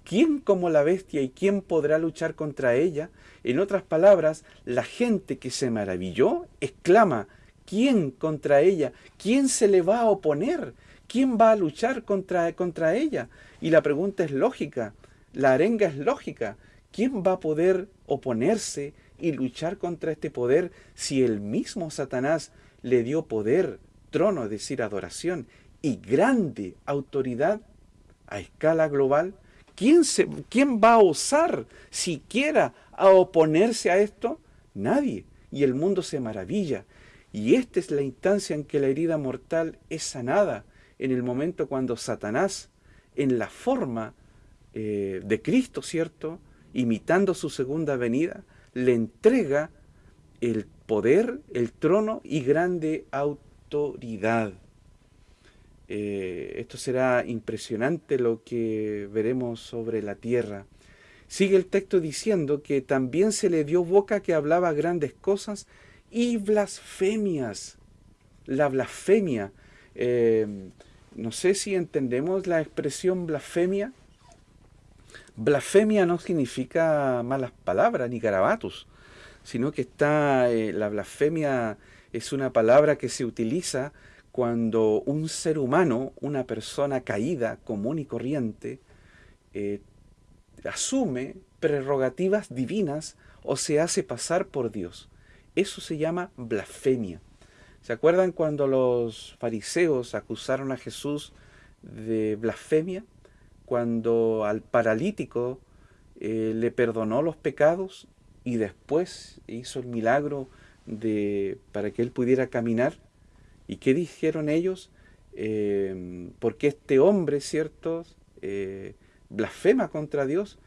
¿quién como la bestia y quién podrá luchar contra ella? En otras palabras, la gente que se maravilló exclama, ¿quién contra ella? ¿Quién se le va a oponer? ¿Quién va a luchar contra, contra ella? Y la pregunta es lógica, la arenga es lógica. ¿Quién va a poder oponerse y luchar contra este poder si el mismo Satanás le dio poder, trono, es decir, adoración, y grande autoridad a escala global? ¿Quién, se, ¿Quién va a osar siquiera a oponerse a esto? Nadie. Y el mundo se maravilla. Y esta es la instancia en que la herida mortal es sanada, en el momento cuando Satanás, en la forma eh, de Cristo, ¿cierto? Imitando su segunda venida, le entrega el poder, el trono y grande autoridad. Eh, esto será impresionante lo que veremos sobre la tierra. Sigue el texto diciendo que también se le dio boca que hablaba grandes cosas y blasfemias. La blasfemia. Eh, no sé si entendemos la expresión blasfemia. Blasfemia no significa malas palabras ni garabatos, sino que está, eh, la blasfemia es una palabra que se utiliza cuando un ser humano, una persona caída, común y corriente, eh, asume prerrogativas divinas o se hace pasar por Dios. Eso se llama blasfemia. ¿Se acuerdan cuando los fariseos acusaron a Jesús de blasfemia? cuando al paralítico eh, le perdonó los pecados y después hizo el milagro de, para que él pudiera caminar. ¿Y qué dijeron ellos? Eh, porque este hombre, ¿cierto?, eh, blasfema contra Dios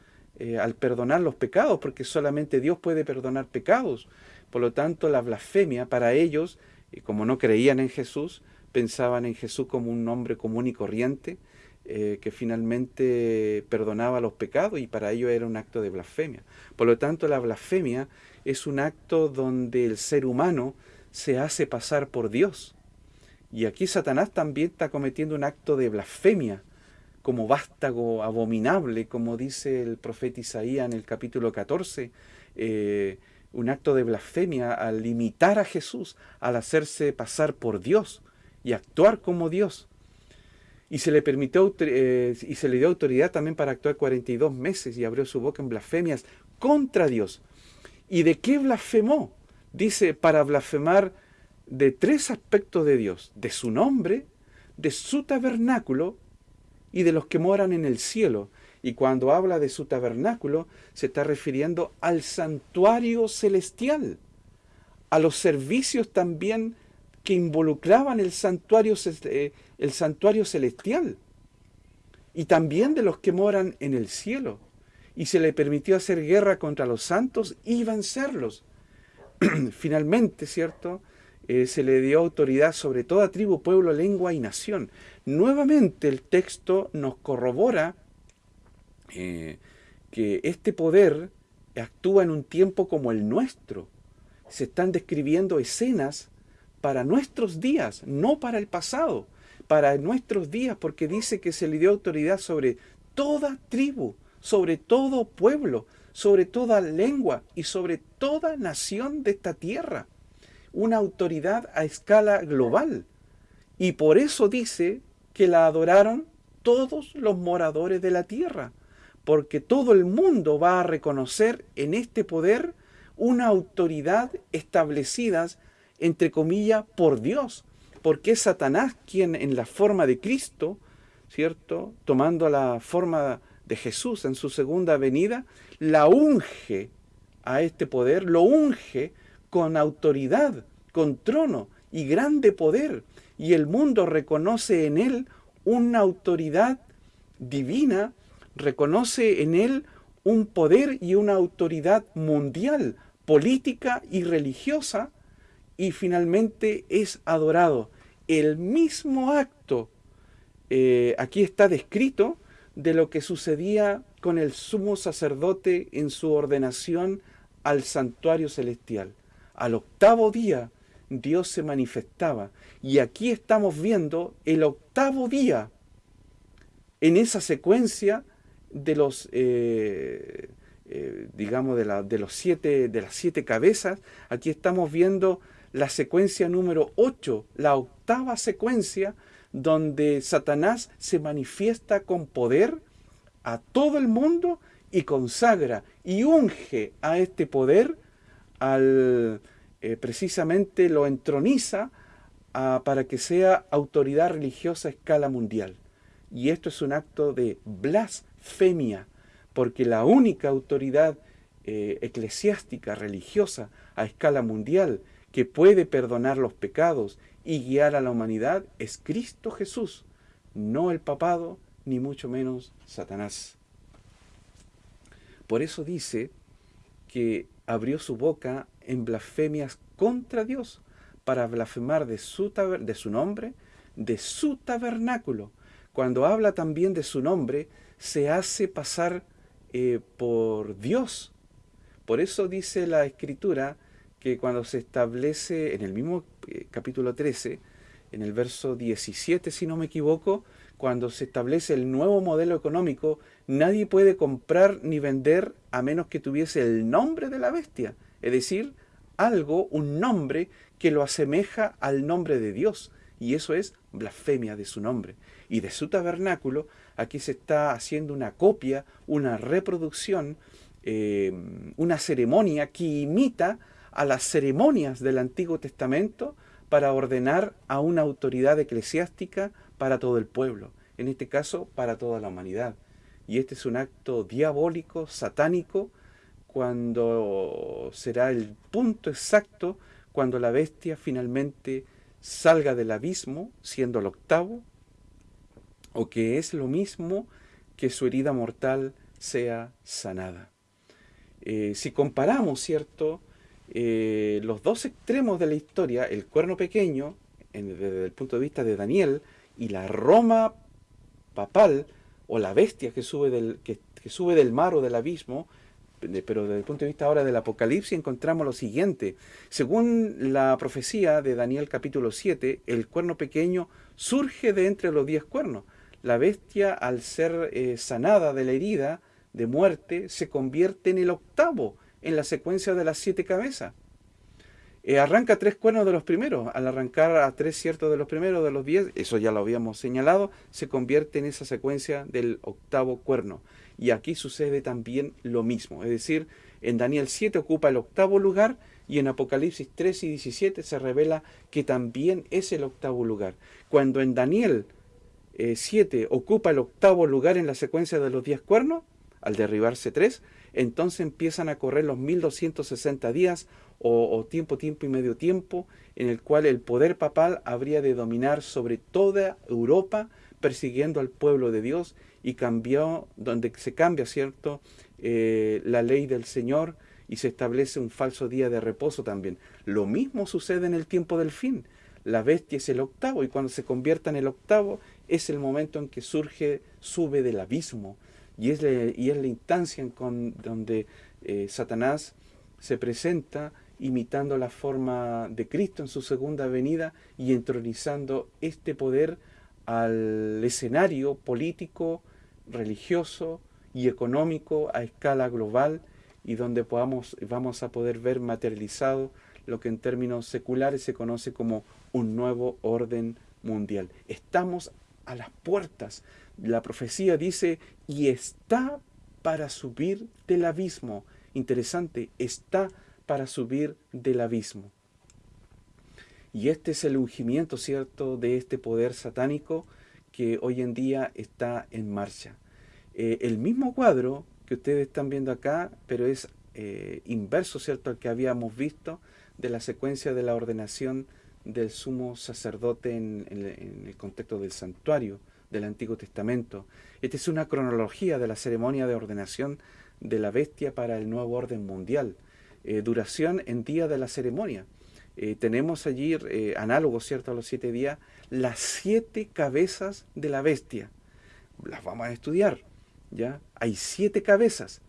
al perdonar los pecados, porque solamente Dios puede perdonar pecados. Por lo tanto, la blasfemia para ellos, como no creían en Jesús, pensaban en Jesús como un hombre común y corriente, eh, que finalmente perdonaba los pecados y para ello era un acto de blasfemia. Por lo tanto, la blasfemia es un acto donde el ser humano se hace pasar por Dios. Y aquí Satanás también está cometiendo un acto de blasfemia, como vástago abominable, como dice el profeta Isaías en el capítulo 14, eh, un acto de blasfemia al imitar a Jesús, al hacerse pasar por Dios y actuar como Dios y se le permitió eh, y se le dio autoridad también para actuar 42 meses y abrió su boca en blasfemias contra Dios. ¿Y de qué blasfemó? Dice, para blasfemar de tres aspectos de Dios, de su nombre, de su tabernáculo y de los que moran en el cielo. Y cuando habla de su tabernáculo, se está refiriendo al santuario celestial, a los servicios también que involucraban el santuario eh, el santuario celestial y también de los que moran en el cielo. Y se le permitió hacer guerra contra los santos y vencerlos. Finalmente, ¿cierto? Eh, se le dio autoridad sobre toda tribu, pueblo, lengua y nación. Nuevamente el texto nos corrobora eh, que este poder actúa en un tiempo como el nuestro. Se están describiendo escenas para nuestros días, no para el pasado para nuestros días, porque dice que se le dio autoridad sobre toda tribu, sobre todo pueblo, sobre toda lengua y sobre toda nación de esta tierra. Una autoridad a escala global. Y por eso dice que la adoraron todos los moradores de la tierra, porque todo el mundo va a reconocer en este poder una autoridad establecida, entre comillas, por Dios, porque es Satanás quien en la forma de Cristo, ¿cierto? Tomando la forma de Jesús en su segunda venida, la unge a este poder, lo unge con autoridad, con trono y grande poder. Y el mundo reconoce en él una autoridad divina, reconoce en él un poder y una autoridad mundial, política y religiosa, y finalmente es adorado. El mismo acto, eh, aquí está descrito, de lo que sucedía con el sumo sacerdote en su ordenación al santuario celestial. Al octavo día Dios se manifestaba. Y aquí estamos viendo el octavo día en esa secuencia de los, eh, eh, digamos, de, la, de, los siete, de las siete cabezas. Aquí estamos viendo la secuencia número 8, la octava secuencia, donde Satanás se manifiesta con poder a todo el mundo y consagra y unge a este poder al eh, precisamente lo entroniza para que sea autoridad religiosa a escala mundial. Y esto es un acto de blasfemia, porque la única autoridad eh, eclesiástica, religiosa, a escala mundial, que puede perdonar los pecados y guiar a la humanidad es Cristo Jesús, no el papado, ni mucho menos Satanás. Por eso dice que abrió su boca en blasfemias contra Dios, para blasfemar de su, de su nombre, de su tabernáculo. Cuando habla también de su nombre, se hace pasar eh, por Dios. Por eso dice la Escritura que cuando se establece en el mismo eh, capítulo 13, en el verso 17, si no me equivoco, cuando se establece el nuevo modelo económico, nadie puede comprar ni vender a menos que tuviese el nombre de la bestia, es decir, algo, un nombre que lo asemeja al nombre de Dios, y eso es blasfemia de su nombre. Y de su tabernáculo, aquí se está haciendo una copia, una reproducción, eh, una ceremonia que imita a las ceremonias del Antiguo Testamento para ordenar a una autoridad eclesiástica para todo el pueblo, en este caso para toda la humanidad. Y este es un acto diabólico, satánico, cuando será el punto exacto cuando la bestia finalmente salga del abismo, siendo el octavo, o que es lo mismo que su herida mortal sea sanada. Eh, si comparamos, ¿cierto?, eh, los dos extremos de la historia, el cuerno pequeño, desde el punto de vista de Daniel, y la Roma papal, o la bestia que sube del, que, sube del mar o del abismo, pero desde el punto de vista ahora del Apocalipsis encontramos lo siguiente. Según la profecía de Daniel capítulo 7, el cuerno pequeño surge de entre los diez cuernos. La bestia, al ser eh, sanada de la herida de muerte, se convierte en el octavo en la secuencia de las siete cabezas. Eh, arranca tres cuernos de los primeros. Al arrancar a tres ciertos de los primeros de los diez, eso ya lo habíamos señalado, se convierte en esa secuencia del octavo cuerno. Y aquí sucede también lo mismo. Es decir, en Daniel 7 ocupa el octavo lugar y en Apocalipsis 3 y 17 se revela que también es el octavo lugar. Cuando en Daniel 7 eh, ocupa el octavo lugar en la secuencia de los diez cuernos, al derribarse tres, entonces empiezan a correr los 1260 días o, tiempo, tiempo y medio tiempo, en el cual el poder papal habría de dominar sobre toda Europa, persiguiendo al pueblo de Dios y cambió, donde se cambia, ¿cierto?, eh, la ley del Señor y se establece un falso día de reposo también. Lo mismo sucede en el tiempo del fin. La bestia es el octavo y cuando se convierta en el octavo es el momento en que surge, sube del abismo, y es, la instancia con, donde eh, Satanás se presenta imitando la forma de Cristo en su segunda venida y entronizando este poder al escenario político, religioso y económico a escala global y donde podamos, vamos a poder ver materializado lo que en términos seculares se conoce como un nuevo orden mundial. Estamos a las puertas la profecía dice, y está para subir del abismo. Interesante, está para subir del abismo. Y este es el ungimiento, ¿cierto?, de este poder satánico que hoy en día está en marcha. Eh, el mismo cuadro que ustedes están viendo acá, pero es eh, inverso, ¿cierto?, al que habíamos visto de la secuencia de la ordenación del sumo sacerdote en el contexto del santuario del Antiguo Testamento. Esta es una cronología de la ceremonia de ordenación de la bestia para el nuevo orden mundial. Eh, duración en día de la ceremonia. Eh, tenemos allí, eh, análogo ¿cierto?, a los siete días, las siete cabezas de la bestia. Las vamos a estudiar, ¿ya? Hay siete cabezas.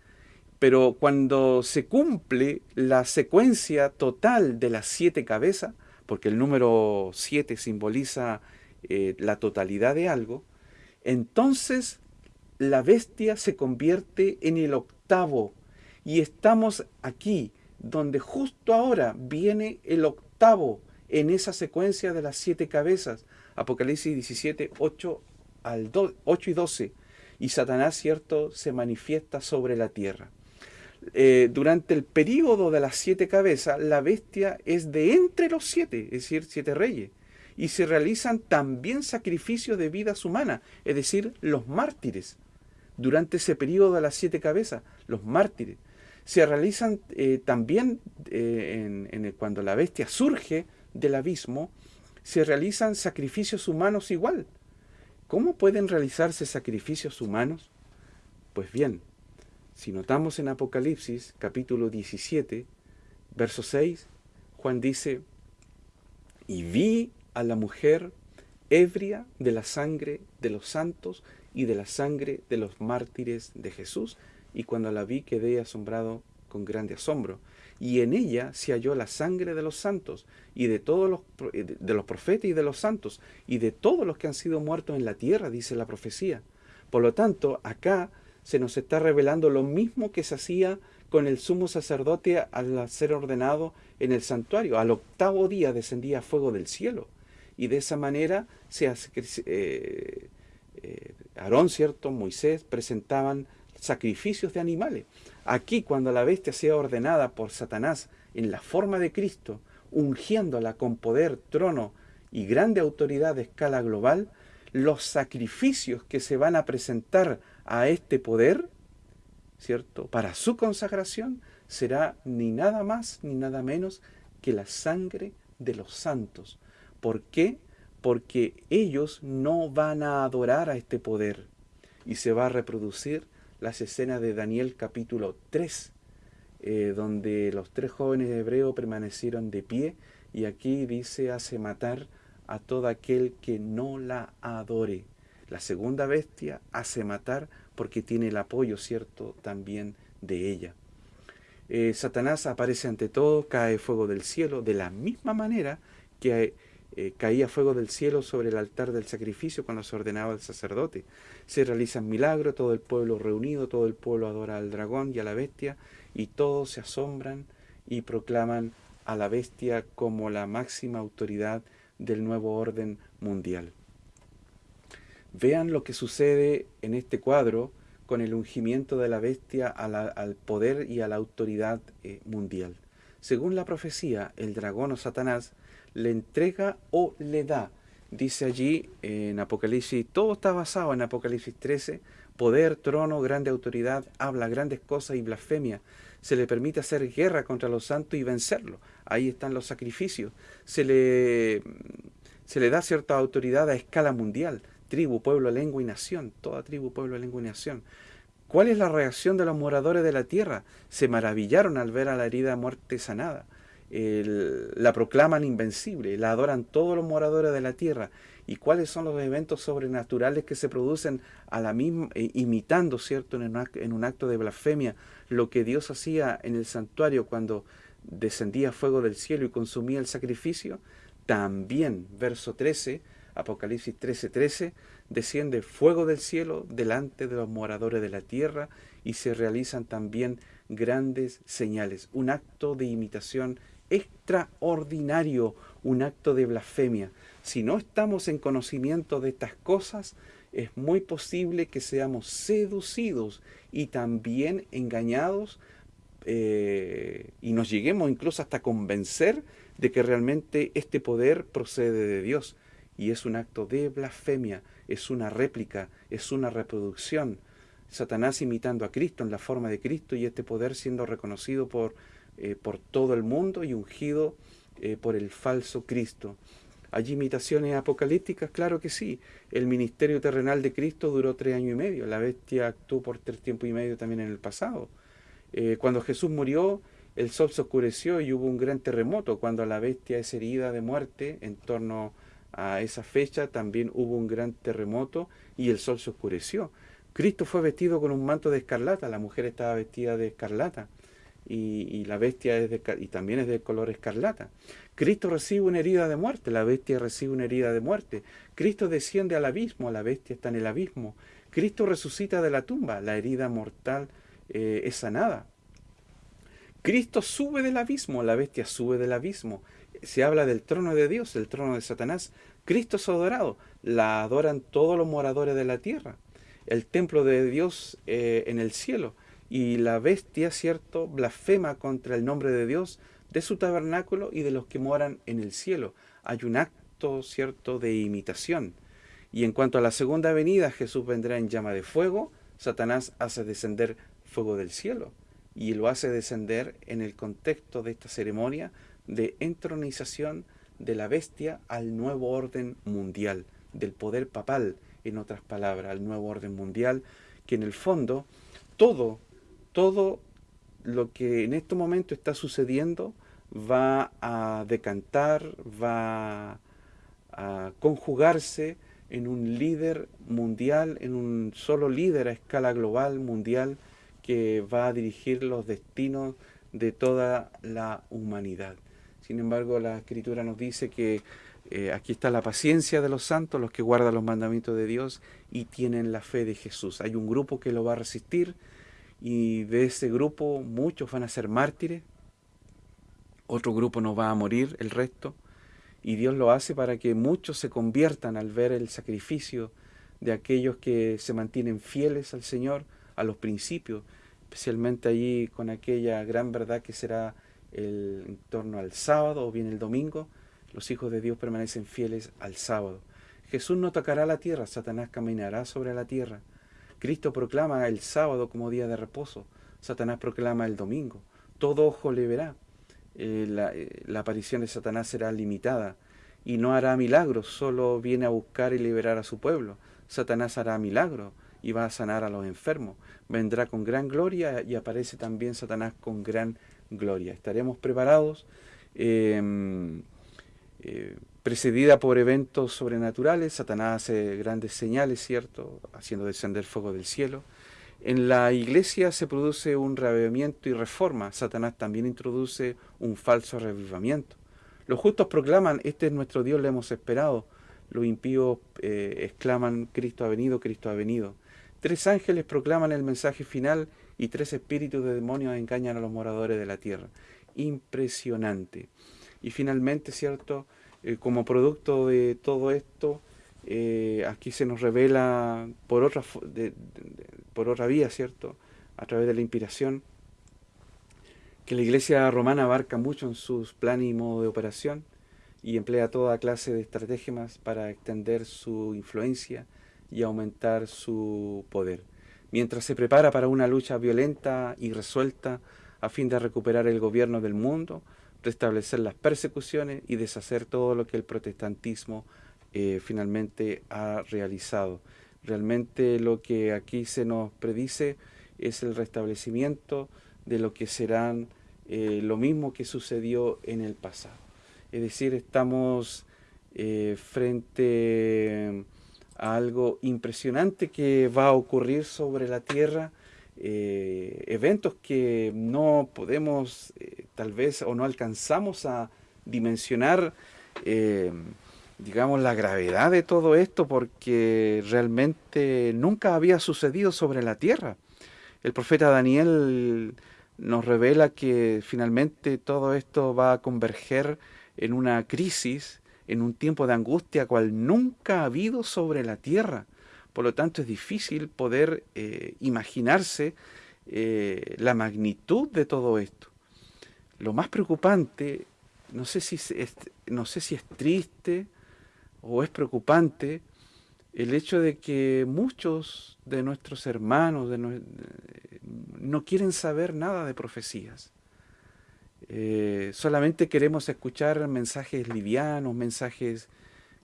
Pero cuando se cumple la secuencia total de las siete cabezas, porque el número 7 simboliza eh, la totalidad de algo, entonces la bestia se convierte en el octavo. Y estamos aquí, donde justo ahora viene el octavo en esa secuencia de las siete cabezas. Apocalipsis 17, 8, al 8 y 12. Y Satanás, cierto, se manifiesta sobre la tierra. Eh, durante el período de las siete cabezas, la bestia es de entre los siete, es decir, siete reyes. Y se realizan también sacrificios de vidas humanas, es decir, los mártires. Durante ese periodo de las siete cabezas, los mártires. Se realizan eh, también eh, cuando la bestia surge del abismo, se realizan sacrificios humanos igual. ¿Cómo pueden realizarse sacrificios humanos? Pues bien, si notamos en Apocalipsis capítulo 17, verso 6, Juan dice, y vi a la mujer ebria de la sangre de los santos y de la sangre de los mártires de Jesús, y cuando la vi quedé asombrado con grande asombro. Y en ella se halló la sangre de los santos, y de todos los, de los profetas y de los santos, y de todos los que han sido muertos en la tierra, dice la profecía. Por lo tanto, acá se nos está revelando lo mismo que se hacía con el sumo sacerdote al ser ordenado en el santuario. Al octavo día descendía fuego del cielo. Y de esa manera se hace, eh, eh, Aarón, ¿cierto? Moisés presentaban sacrificios de animales. Aquí, cuando la bestia sea ordenada por Satanás en la forma de Cristo, ungiéndola con poder, trono y grande autoridad de escala global, los sacrificios que se van a presentar a este poder, ¿cierto? Para su consagración será ni nada más ni nada menos que la sangre de los santos. ¿Por qué? Porque ellos no van a adorar a este poder y se va a reproducir las escenas de Daniel capítulo 3, eh, donde los tres jóvenes hebreos permanecieron de pie y aquí dice hace matar a todo aquel que no la adore. La segunda bestia hace matar porque tiene el apoyo, ¿cierto?, también de ella. Eh, Satanás aparece ante todo, cae fuego del cielo, de la misma manera que eh, caía fuego del cielo sobre el altar del sacrificio cuando se ordenaba el sacerdote. Se realizan milagros, todo el pueblo reunido, todo el pueblo adora al dragón y a la bestia, y todos se asombran y proclaman a la bestia como la máxima autoridad del nuevo orden mundial. Vean lo que sucede en este cuadro con el ungimiento de la bestia al poder y a la autoridad eh, mundial. Según la profecía, el dragón o Satanás le entrega o le da. Dice allí en Apocalipsis, todo está basado en Apocalipsis 13, poder, trono, grande autoridad, habla grandes cosas y blasfemia. Se le permite hacer guerra contra los santos y vencerlo. Ahí están los sacrificios. Se le, se le da cierta autoridad a escala mundial tribu, pueblo, lengua y nación, toda tribu, pueblo, lengua y nación. ¿Cuál es la reacción de los moradores de la tierra? Se maravillaron al ver a la herida muerte sanada. la proclaman invencible, la adoran todos los moradores de la tierra. ¿Y cuáles son los eventos sobrenaturales que se producen a la misma, eh, imitando, cierto, en en un acto de blasfemia, lo que Dios hacía en el santuario cuando descendía fuego del cielo y consumía el sacrificio? También, verso 13, Apocalipsis 13:13, desciende fuego del cielo delante de los moradores de la tierra y se realizan también grandes señales. Un acto de imitación extraordinario, un acto de blasfemia. Si no estamos en conocimiento de estas cosas, es muy posible que seamos seducidos y también engañados eh, y nos lleguemos incluso hasta convencer de que realmente este poder procede de Dios y es un acto de blasfemia, es una réplica, es una reproducción. Satanás imitando a Cristo en la forma de Cristo y este poder siendo reconocido por, eh, por todo el mundo y ungido eh, por el falso Cristo. ¿Hay imitaciones apocalípticas? Claro que sí. El ministerio terrenal de Cristo duró tres años y medio. La bestia actuó por tres tiempos y medio también en el pasado. Eh, cuando Jesús murió, el sol se oscureció y hubo un gran terremoto. Cuando la bestia es herida de muerte en torno a esa fecha también hubo un gran terremoto y el sol se oscureció. Cristo fue vestido con un manto de escarlata, la mujer estaba vestida de escarlata. y, la bestia es de, también es de color escarlata. Cristo recibe una herida de muerte, la bestia recibe una herida de muerte. Cristo desciende al abismo, la bestia está en el abismo. Cristo resucita de la tumba, la herida mortal eh, es sanada. Cristo sube del abismo, la bestia sube del abismo. Se habla del trono de Dios, del trono de Satanás. Cristo es adorado, la adoran todos los moradores de la tierra. El templo de Dios eh, en el cielo. Y la bestia, ¿cierto?, blasfema contra el nombre de Dios, de su tabernáculo y de los que moran en el cielo. Hay un acto, ¿cierto?, de imitación. Y en cuanto a la segunda venida, Jesús vendrá en llama de fuego, Satanás hace descender fuego del cielo y lo hace descender en el contexto de esta ceremonia de entronización de la bestia al nuevo orden mundial, del poder papal, en otras palabras, al nuevo orden mundial, que en el fondo todo, todo lo que en este momento está sucediendo va a decantar, va a conjugarse en un líder mundial, en un solo líder a escala global, mundial, que va a dirigir los destinos de toda la humanidad. Sin embargo, la Escritura nos dice que eh, aquí está la paciencia de los santos, los que guardan los mandamientos de Dios y tienen la fe de Jesús. Hay un grupo que lo va a resistir y de ese grupo muchos van a ser mártires, otro grupo no va a morir, el resto, y Dios lo hace para que muchos se conviertan al ver el sacrificio de aquellos que se mantienen fieles al Señor, a los principios, especialmente allí con aquella gran verdad que será el, en torno al sábado o bien el domingo, los hijos de Dios permanecen fieles al sábado. Jesús no tocará la tierra, Satanás caminará sobre la tierra. Cristo proclama el sábado como día de reposo, Satanás proclama el domingo. Todo ojo le verá. Eh, eh, la, aparición de Satanás será limitada y no hará milagros, solo viene a buscar y liberar a su pueblo. Satanás hará milagros y va a sanar a los enfermos. Vendrá con gran gloria y aparece también Satanás con gran gloria. Estaremos preparados, em, eh, precedida por eventos sobrenaturales. Satanás hace grandes señales, ¿cierto? Haciendo descender fuego del cielo. En la iglesia se produce un reavivamiento y reforma. Satanás también introduce un falso revivamiento. Los justos proclaman, este es nuestro Dios, le hemos esperado. Los impíos eh, exclaman, Cristo ha venido, Cristo ha venido. Tres ángeles proclaman el mensaje final y tres espíritus de demonios engañan a los moradores de la tierra. Impresionante. Y finalmente, ¿cierto? Eh, como producto de todo esto, eh, aquí se nos revela por otra, por otra vía, ¿cierto? A través de la inspiración, que la iglesia romana abarca mucho en sus planes y modo de operación y emplea toda clase de estrategias para extender su influencia y aumentar su poder. Mientras se prepara para una lucha violenta y resuelta a fin de recuperar el gobierno del mundo, restablecer las persecuciones y deshacer todo lo que el protestantismo eh, finalmente ha realizado. Realmente lo que aquí se nos predice es el restablecimiento de lo que serán eh, lo mismo que sucedió en el pasado. Es decir, estamos eh, frente algo impresionante que va a ocurrir sobre la tierra, eventos que no podemos tal vez o no alcanzamos a dimensionar digamos, la gravedad de todo esto porque realmente nunca había sucedido sobre la tierra. El profeta Daniel nos revela que finalmente todo esto va a converger en una crisis, en un tiempo de angustia cual nunca ha habido sobre la tierra. Por lo tanto es difícil poder eh, imaginarse eh, la magnitud de todo esto. Lo más preocupante, no sé si no sé si es triste, o es preocupante el hecho de que muchos de nuestros hermanos no quieren saber nada de profecías. Eh, solamente queremos escuchar mensajes livianos, mensajes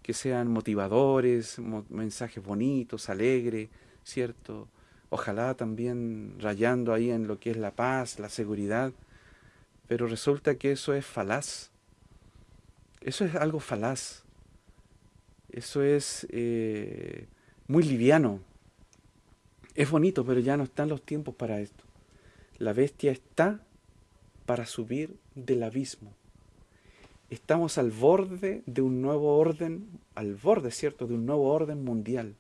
que sean motivadores, mensajes bonitos, alegres, ¿cierto? Ojalá también rayando ahí en lo que es la paz, la seguridad. Pero resulta que eso es falaz. Eso es algo falaz. Eso es eh, muy liviano. Es bonito, pero ya no están los tiempos para esto. La bestia está para subir del abismo. Estamos al borde de un nuevo orden, al borde, ¿cierto?, de un nuevo orden mundial.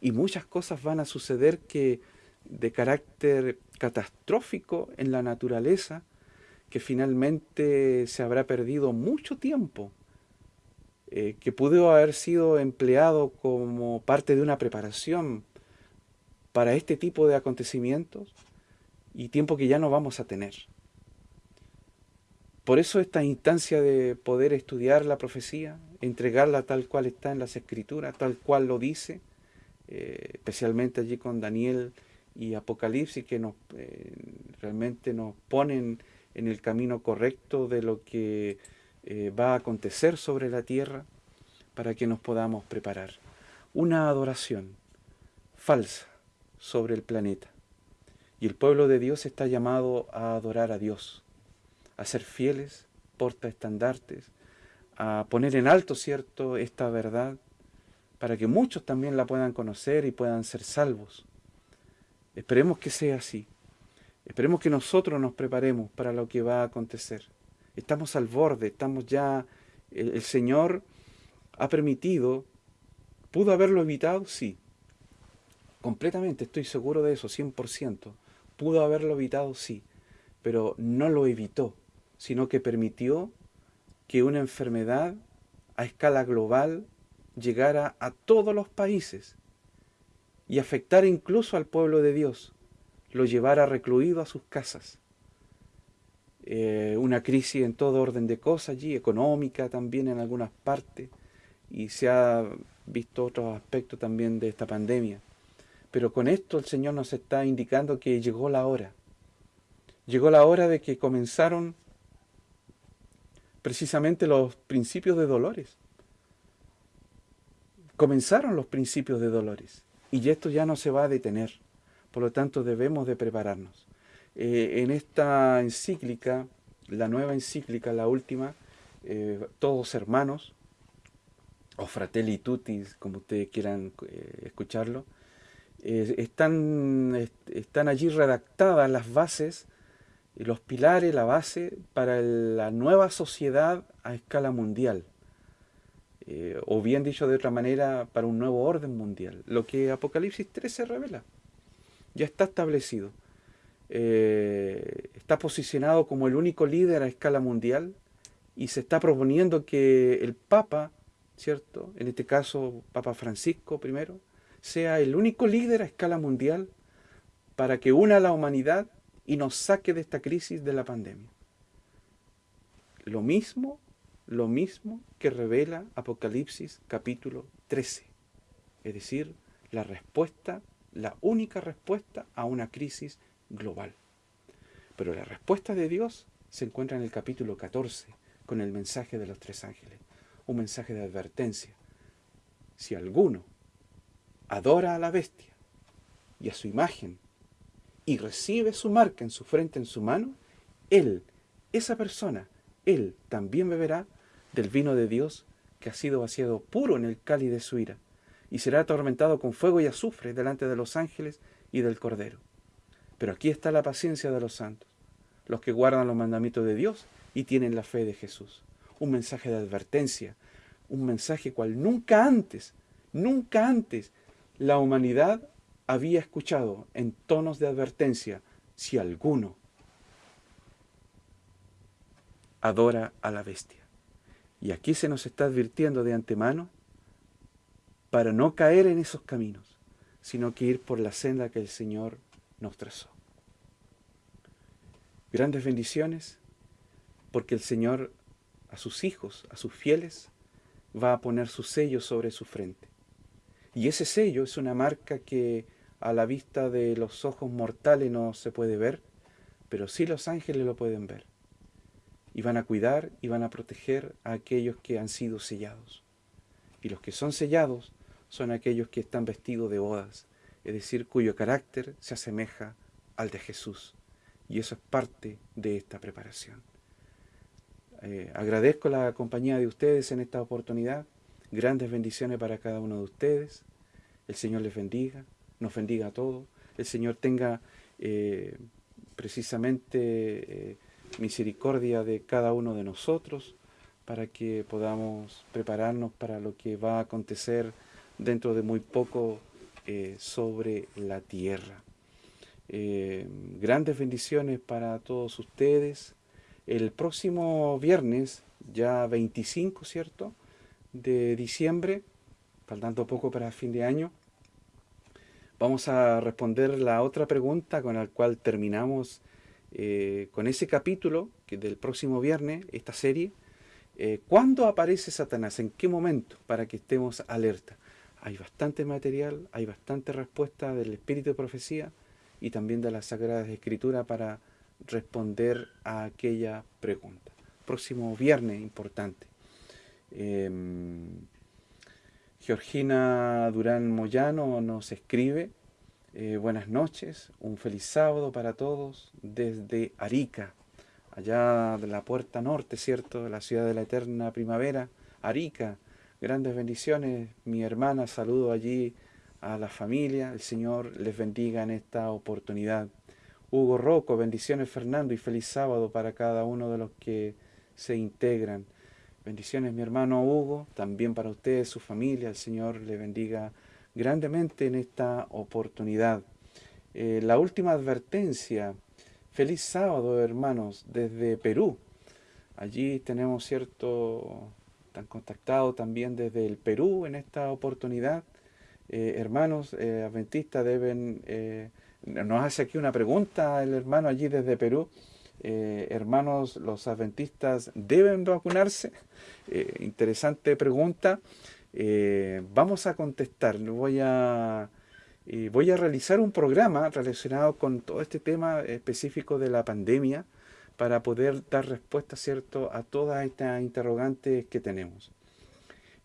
Y muchas cosas van a suceder que de carácter catastrófico en la naturaleza, que finalmente se habrá perdido mucho tiempo, eh, que pudo haber sido empleado como parte de una preparación para este tipo de acontecimientos y tiempo que ya no vamos a tener. Por eso esta instancia de poder estudiar la profecía, entregarla tal cual está en las escrituras, tal cual lo dice, eh, especialmente allí con Daniel y Apocalipsis, que nos, eh, realmente nos ponen en el camino correcto de lo que eh, va a acontecer sobre la tierra, para que nos podamos preparar. Una adoración falsa sobre el planeta. Y el pueblo de Dios está llamado a adorar a Dios, a ser fieles, portaestandartes, a poner en alto, ¿cierto?, esta verdad, para que muchos también la puedan conocer y puedan ser salvos. Esperemos que sea así. Esperemos que nosotros nos preparemos para lo que va a acontecer. Estamos al borde, estamos ya... El, el Señor ha permitido, ¿pudo haberlo evitado? Sí. Completamente, estoy seguro de eso, 100%. ¿Pudo haberlo evitado? Sí. Pero no lo evitó sino que permitió que una enfermedad a escala global llegara a todos los países y afectara incluso al pueblo de Dios, lo llevara recluido a sus casas. Eh, una crisis en todo orden de cosas allí, económica también en algunas partes, y se ha visto otros aspectos también de esta pandemia. Pero con esto el Señor nos está indicando que llegó la hora. Llegó la hora de que comenzaron precisamente los principios de dolores. Comenzaron los principios de dolores y esto ya no se va a detener. Por lo tanto, debemos de prepararnos. Eh, en esta encíclica, la nueva encíclica, la última, eh, todos hermanos, o fratelli tutti, como ustedes quieran eh, escucharlo, están, están allí redactadas las bases los pilares, la base para la nueva sociedad a escala mundial. Eh, o bien dicho de otra manera, para un nuevo orden mundial. Lo que Apocalipsis 13 revela. Ya está establecido. Eh, está posicionado como el único líder a escala mundial y se está proponiendo que el Papa, ¿cierto? En este caso, Papa Francisco I, sea el único líder a escala mundial para que una a la humanidad y nos saque de esta crisis de la pandemia. Lo mismo, lo mismo que revela Apocalipsis capítulo 13. Es decir, la respuesta, la única respuesta a una crisis global. Pero la respuesta de Dios se encuentra en el capítulo 14 con el mensaje de los tres ángeles. Un mensaje de advertencia. Si alguno adora a la bestia y a su imagen y recibe su marca en su frente, en su mano, él, esa persona, él también beberá del vino de Dios que ha sido vaciado puro en el cáliz de su ira, y será atormentado con fuego y azufre delante de los ángeles y del Cordero. Pero aquí está la paciencia de los santos, los que guardan los mandamientos de Dios y tienen la fe de Jesús. Un mensaje de advertencia, un mensaje cual nunca antes, nunca antes la humanidad había escuchado en tonos de advertencia, si alguno adora a la bestia. Y aquí se nos está advirtiendo de antemano para no caer en esos caminos, sino que ir por la senda que el Señor nos trazó. Grandes bendiciones, porque el Señor a sus hijos, a sus fieles, va a poner su sello sobre su frente. Y ese sello es una marca que a la vista de los ojos mortales no se puede ver, pero sí los ángeles lo pueden ver. Y van a cuidar y van a proteger a aquellos que han sido sellados. Y los que son sellados son aquellos que están vestidos de bodas, es decir, cuyo carácter se asemeja al de Jesús. Y eso es parte de esta preparación. Eh, agradezco la compañía de ustedes en esta oportunidad. Grandes bendiciones para cada uno de ustedes. El Señor les bendiga nos bendiga a todos, el Señor tenga eh, precisamente eh, misericordia de cada uno de nosotros, para que podamos prepararnos para lo que va a acontecer dentro de muy poco eh, sobre la tierra. Grandes bendiciones para todos ustedes. El próximo viernes, ya 25, ¿cierto? De diciembre, faltando poco para fin de año, vamos a responder la otra pregunta con la cual terminamos eh, con ese capítulo que del próximo viernes, esta serie. Eh, ¿Cuándo aparece Satanás? ¿En qué momento? Para que estemos alerta. Hay bastante material, hay bastante respuesta del Espíritu de Profecía y también de las Sagradas Escrituras para responder a aquella pregunta. Próximo viernes importante. Em, Georgina Durán Moyano nos escribe, eh, buenas noches, un feliz sábado para todos desde Arica, allá de la puerta norte, ¿cierto? De la ciudad de la eterna primavera, Arica. Grandes bendiciones, mi hermana, saludo allí a la familia, el Señor les bendiga en esta oportunidad. Hugo Rocco, bendiciones Fernando y feliz sábado para cada uno de los que se integran. Bendiciones mi hermano Hugo, también para ustedes, su familia, el Señor le bendiga grandemente en esta oportunidad. Eh, la última advertencia, feliz sábado hermanos, desde Perú. Allí tenemos cierto, están contactados también desde el Perú en esta oportunidad. Eh, hermanos eh, adventistas deben nos hace aquí una pregunta el hermano allí desde Perú. Eh, hermanos, los adventistas deben vacunarse. Eh, interesante pregunta. Eh, vamos a contestar. Voy a, voy a realizar un programa relacionado con todo este tema específico de la pandemia para poder dar respuesta ¿cierto? a todas estas interrogantes que tenemos.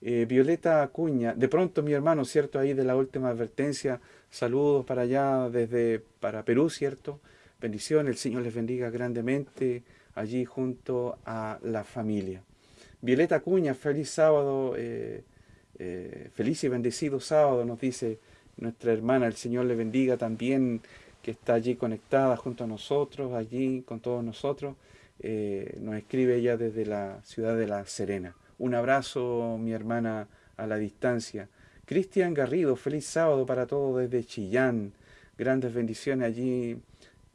Violeta Acuña, de pronto mi hermano, ¿cierto? Ahí de la última advertencia, Saludos para allá desde para Perú, ¿cierto? Bendiciones, el Señor les bendiga grandemente allí junto a la familia. Violeta Cuña, feliz sábado, eh, eh, feliz y bendecido sábado, nos dice nuestra hermana, el Señor le bendiga también, que está allí conectada junto a nosotros, allí con todos nosotros. Eh, nos escribe ella desde la ciudad de La Serena. Un abrazo, mi hermana, a la distancia. Cristian Garrido, feliz sábado para todos desde Chillán. Grandes bendiciones allí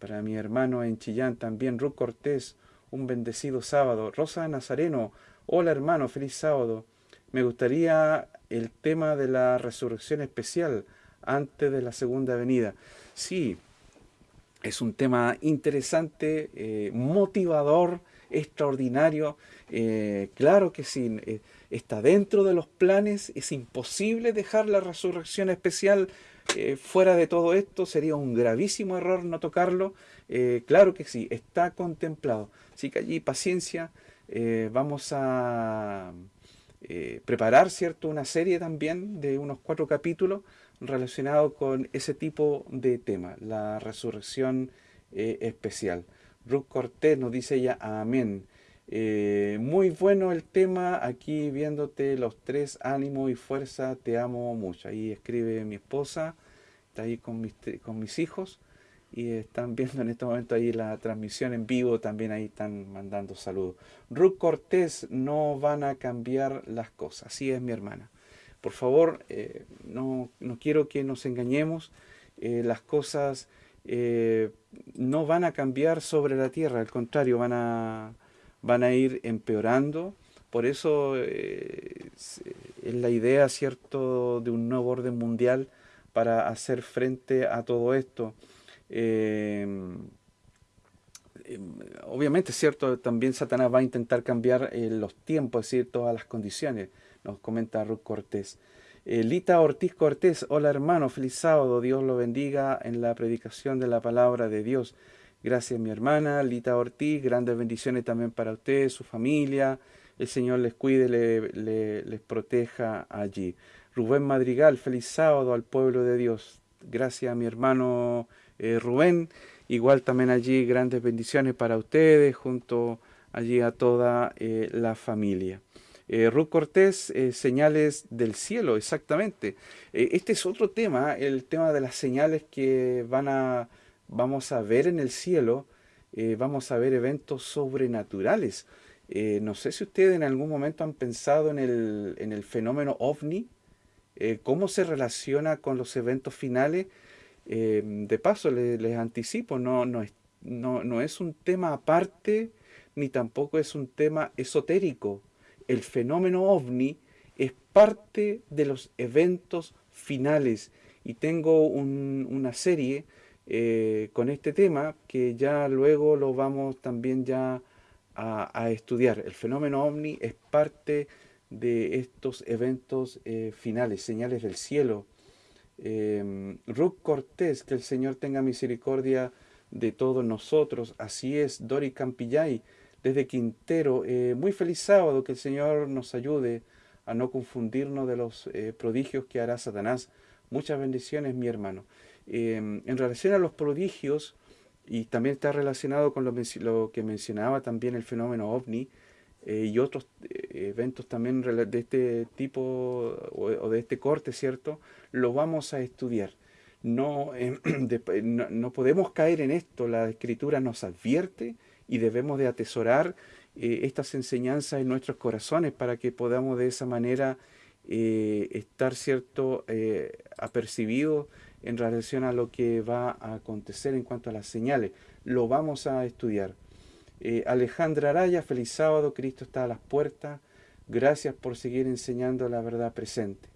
para mi hermano en Chillán también. Ruth Cortés, un bendecido sábado. Rosa Nazareno, hola hermano, feliz sábado. Me gustaría el tema de la resurrección especial antes de la segunda venida. Sí, es un tema interesante, eh, motivador, extraordinario. Eh, claro que sí. Eh, está dentro de los planes, es imposible dejar la resurrección especial eh, fuera de todo esto, sería un gravísimo error no tocarlo, eh, claro que sí, está contemplado, así que allí paciencia, eh, vamos a preparar cierto una serie también de unos cuatro capítulos relacionados con ese tipo de tema, la resurrección especial. Ruth Cortés nos dice ella, amén. Eh, muy bueno el tema, aquí viéndote los tres, ánimo y fuerza, te amo mucho. Ahí escribe mi esposa, está ahí con mis, con mis hijos y están viendo en este momento ahí la transmisión en vivo, también ahí están mandando saludos. Ruth Cortés, no van a cambiar las cosas, así es mi hermana. Por favor, eh, no, no, quiero que nos engañemos, eh, las cosas no van a cambiar sobre la tierra, al contrario, van a van a ir empeorando. Por eso eh, es la idea, ¿cierto?, de un nuevo orden mundial para hacer frente a todo esto. Em, em, obviamente, ¿cierto?, también Satanás va a intentar cambiar eh, los tiempos, es decir, todas las condiciones, nos comenta Ruth Cortés. Eh, Lita Ortiz Cortés, hola hermano, feliz sábado, Dios lo bendiga en la predicación de la palabra de Dios. Gracias mi hermana Lita Ortiz, grandes bendiciones también para usted, su familia. El Señor les cuide, les proteja allí. Rubén Madrigal, feliz sábado al pueblo de Dios. Gracias mi hermano eh, Rubén. Igual también allí grandes bendiciones para ustedes, junto allí a toda eh, la familia. Eh, Ruth Cortés, señales del cielo, exactamente. este es otro tema, el tema de las señales que van a vamos a ver en el cielo eh, vamos a ver eventos sobrenaturales. Eh, no sé si ustedes en algún momento han pensado en el, en el fenómeno ovni, cómo se relaciona con los eventos finales. de paso, les, anticipo, no, no, es, no, no es un tema aparte ni tampoco es un tema esotérico. El fenómeno ovni es parte de los eventos finales y tengo una serie eh, con este tema que ya luego lo vamos también ya a, estudiar. El fenómeno ovni es parte de estos eventos eh, finales, señales del cielo. Eh, Cortés, que el Señor tenga misericordia de todos nosotros. Así es, Dori Campillay, desde Quintero. Eh, muy feliz sábado, que el Señor nos ayude a no confundirnos de los prodigios que hará Satanás. Muchas bendiciones, mi hermano. Em, en relación a los prodigios, y también está relacionado con lo, que mencionaba también el fenómeno ovni, eh, y otros eventos también de este tipo o, de este corte, ¿cierto? Lo vamos a estudiar. No, em, no, no, podemos caer en esto, la escritura nos advierte y debemos de atesorar eh, estas enseñanzas en nuestros corazones para que podamos de esa manera eh, estar cierto eh, apercibidos en relación a lo que va a acontecer en cuanto a las señales. Lo vamos a estudiar. Alejandra Araya, feliz sábado, Cristo está a las puertas. Gracias por seguir enseñando la verdad presente.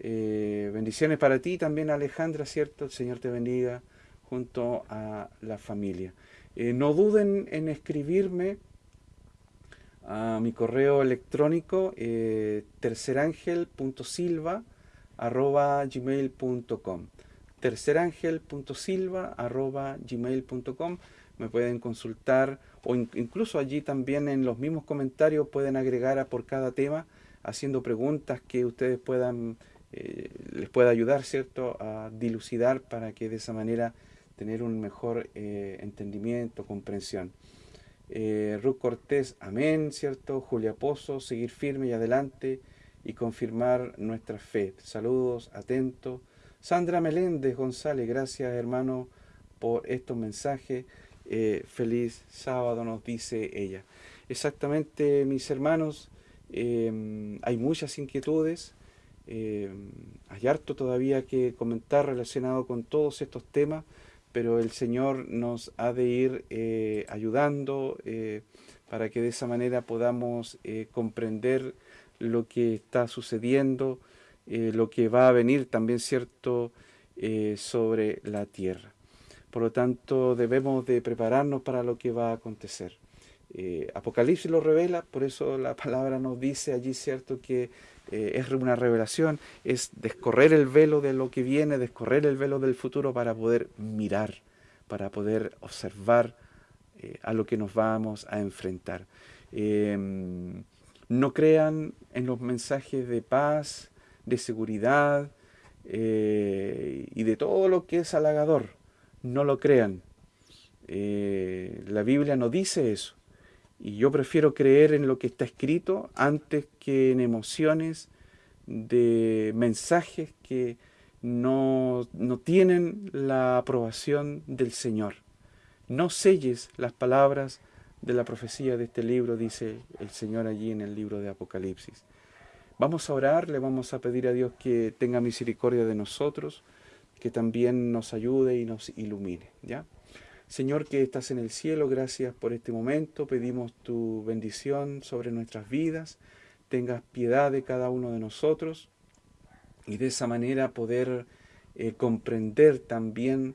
bendiciones para ti también, Alejandra, ¿cierto? El Señor te bendiga junto a la familia. Eh, no duden en escribirme a mi correo electrónico eh, tercerangel.silva.gmail.com tercerangel.silva.gmail.com Me pueden consultar o incluso allí también en los mismos comentarios pueden agregar a por cada tema haciendo preguntas que ustedes puedan eh, les pueda ayudar cierto a dilucidar para que de esa manera tener un mejor eh, entendimiento, comprensión. Eh, Ruth Cortés, amén, ¿cierto? Julia Pozo, seguir firme y adelante y confirmar nuestra fe. Saludos, atentos. Sandra Meléndez González, gracias hermano por estos mensajes. Eh, feliz sábado nos dice ella. Exactamente, mis hermanos, hay muchas inquietudes, hay harto todavía que comentar relacionado con todos estos temas pero el Señor nos ha de ir eh, ayudando eh, para que de esa manera podamos comprender lo que está sucediendo, lo que va a venir también, ¿cierto?, sobre la tierra. Por lo tanto, debemos de prepararnos para lo que va a acontecer. Apocalipsis lo revela, por eso la palabra nos dice allí, ¿cierto?, que eh, es una revelación, es descorrer el velo de lo que viene, descorrer el velo del futuro para poder mirar, para poder observar eh, a lo que nos vamos a enfrentar. Em, no crean en los mensajes de paz, de seguridad eh, y de todo lo que es halagador. No lo crean. la Biblia no dice eso. Y yo prefiero creer en lo que está escrito antes que en emociones de mensajes que no, no tienen la aprobación del Señor. No selles las palabras de la profecía de este libro, dice el Señor allí en el libro de Apocalipsis. Vamos a orar, le vamos a pedir a Dios que tenga misericordia de nosotros, que también nos ayude y nos ilumine. ¿ya? Señor que estás en el cielo, gracias por este momento. Pedimos tu bendición sobre nuestras vidas. Tengas piedad de cada uno de nosotros y de esa manera poder eh, comprender también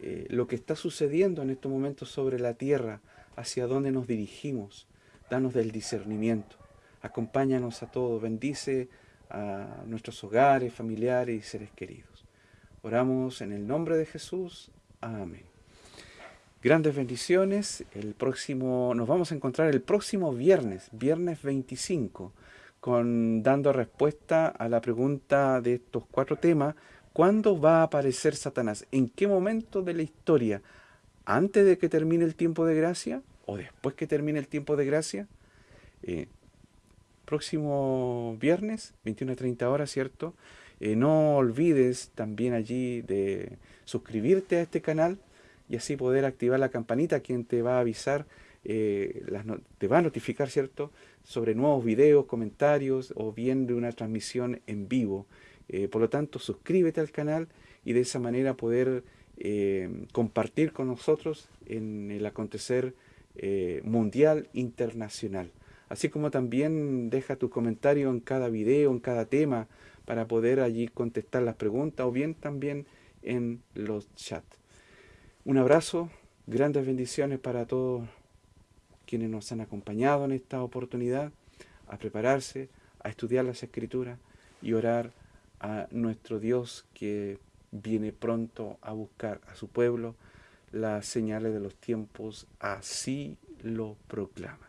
eh, lo que está sucediendo en estos momentos sobre la tierra, hacia dónde nos dirigimos. Danos del discernimiento. Acompáñanos a todos. Bendice a nuestros hogares, familiares y seres queridos. Oramos en el nombre de Jesús. Amén. Grandes bendiciones. El próximo, nos vamos a encontrar el próximo viernes, viernes 25, con, dando respuesta a la pregunta de estos cuatro temas. ¿Cuándo va a aparecer Satanás? ¿En qué momento de la historia? ¿Antes de que termine el tiempo de gracia? ¿O después que termine el tiempo de gracia? Eh, próximo viernes, 21 a 30 horas, ¿cierto? Eh, no olvides también allí de suscribirte a este canal y así poder activar la campanita quien te va a avisar, eh, te va a notificar, ¿cierto?, sobre nuevos videos, comentarios o bien de una transmisión en vivo. Eh, por lo tanto, suscríbete al canal y de esa manera poder eh, compartir con nosotros en el acontecer mundial internacional. Así como también deja tu comentario en cada video, en cada tema, para poder allí contestar las preguntas o bien también en los chats. Un abrazo, grandes bendiciones para todos quienes nos han acompañado en esta oportunidad, a prepararse, a estudiar las escrituras y orar a nuestro Dios que viene pronto a buscar a su pueblo. Las señales de los tiempos así lo proclaman.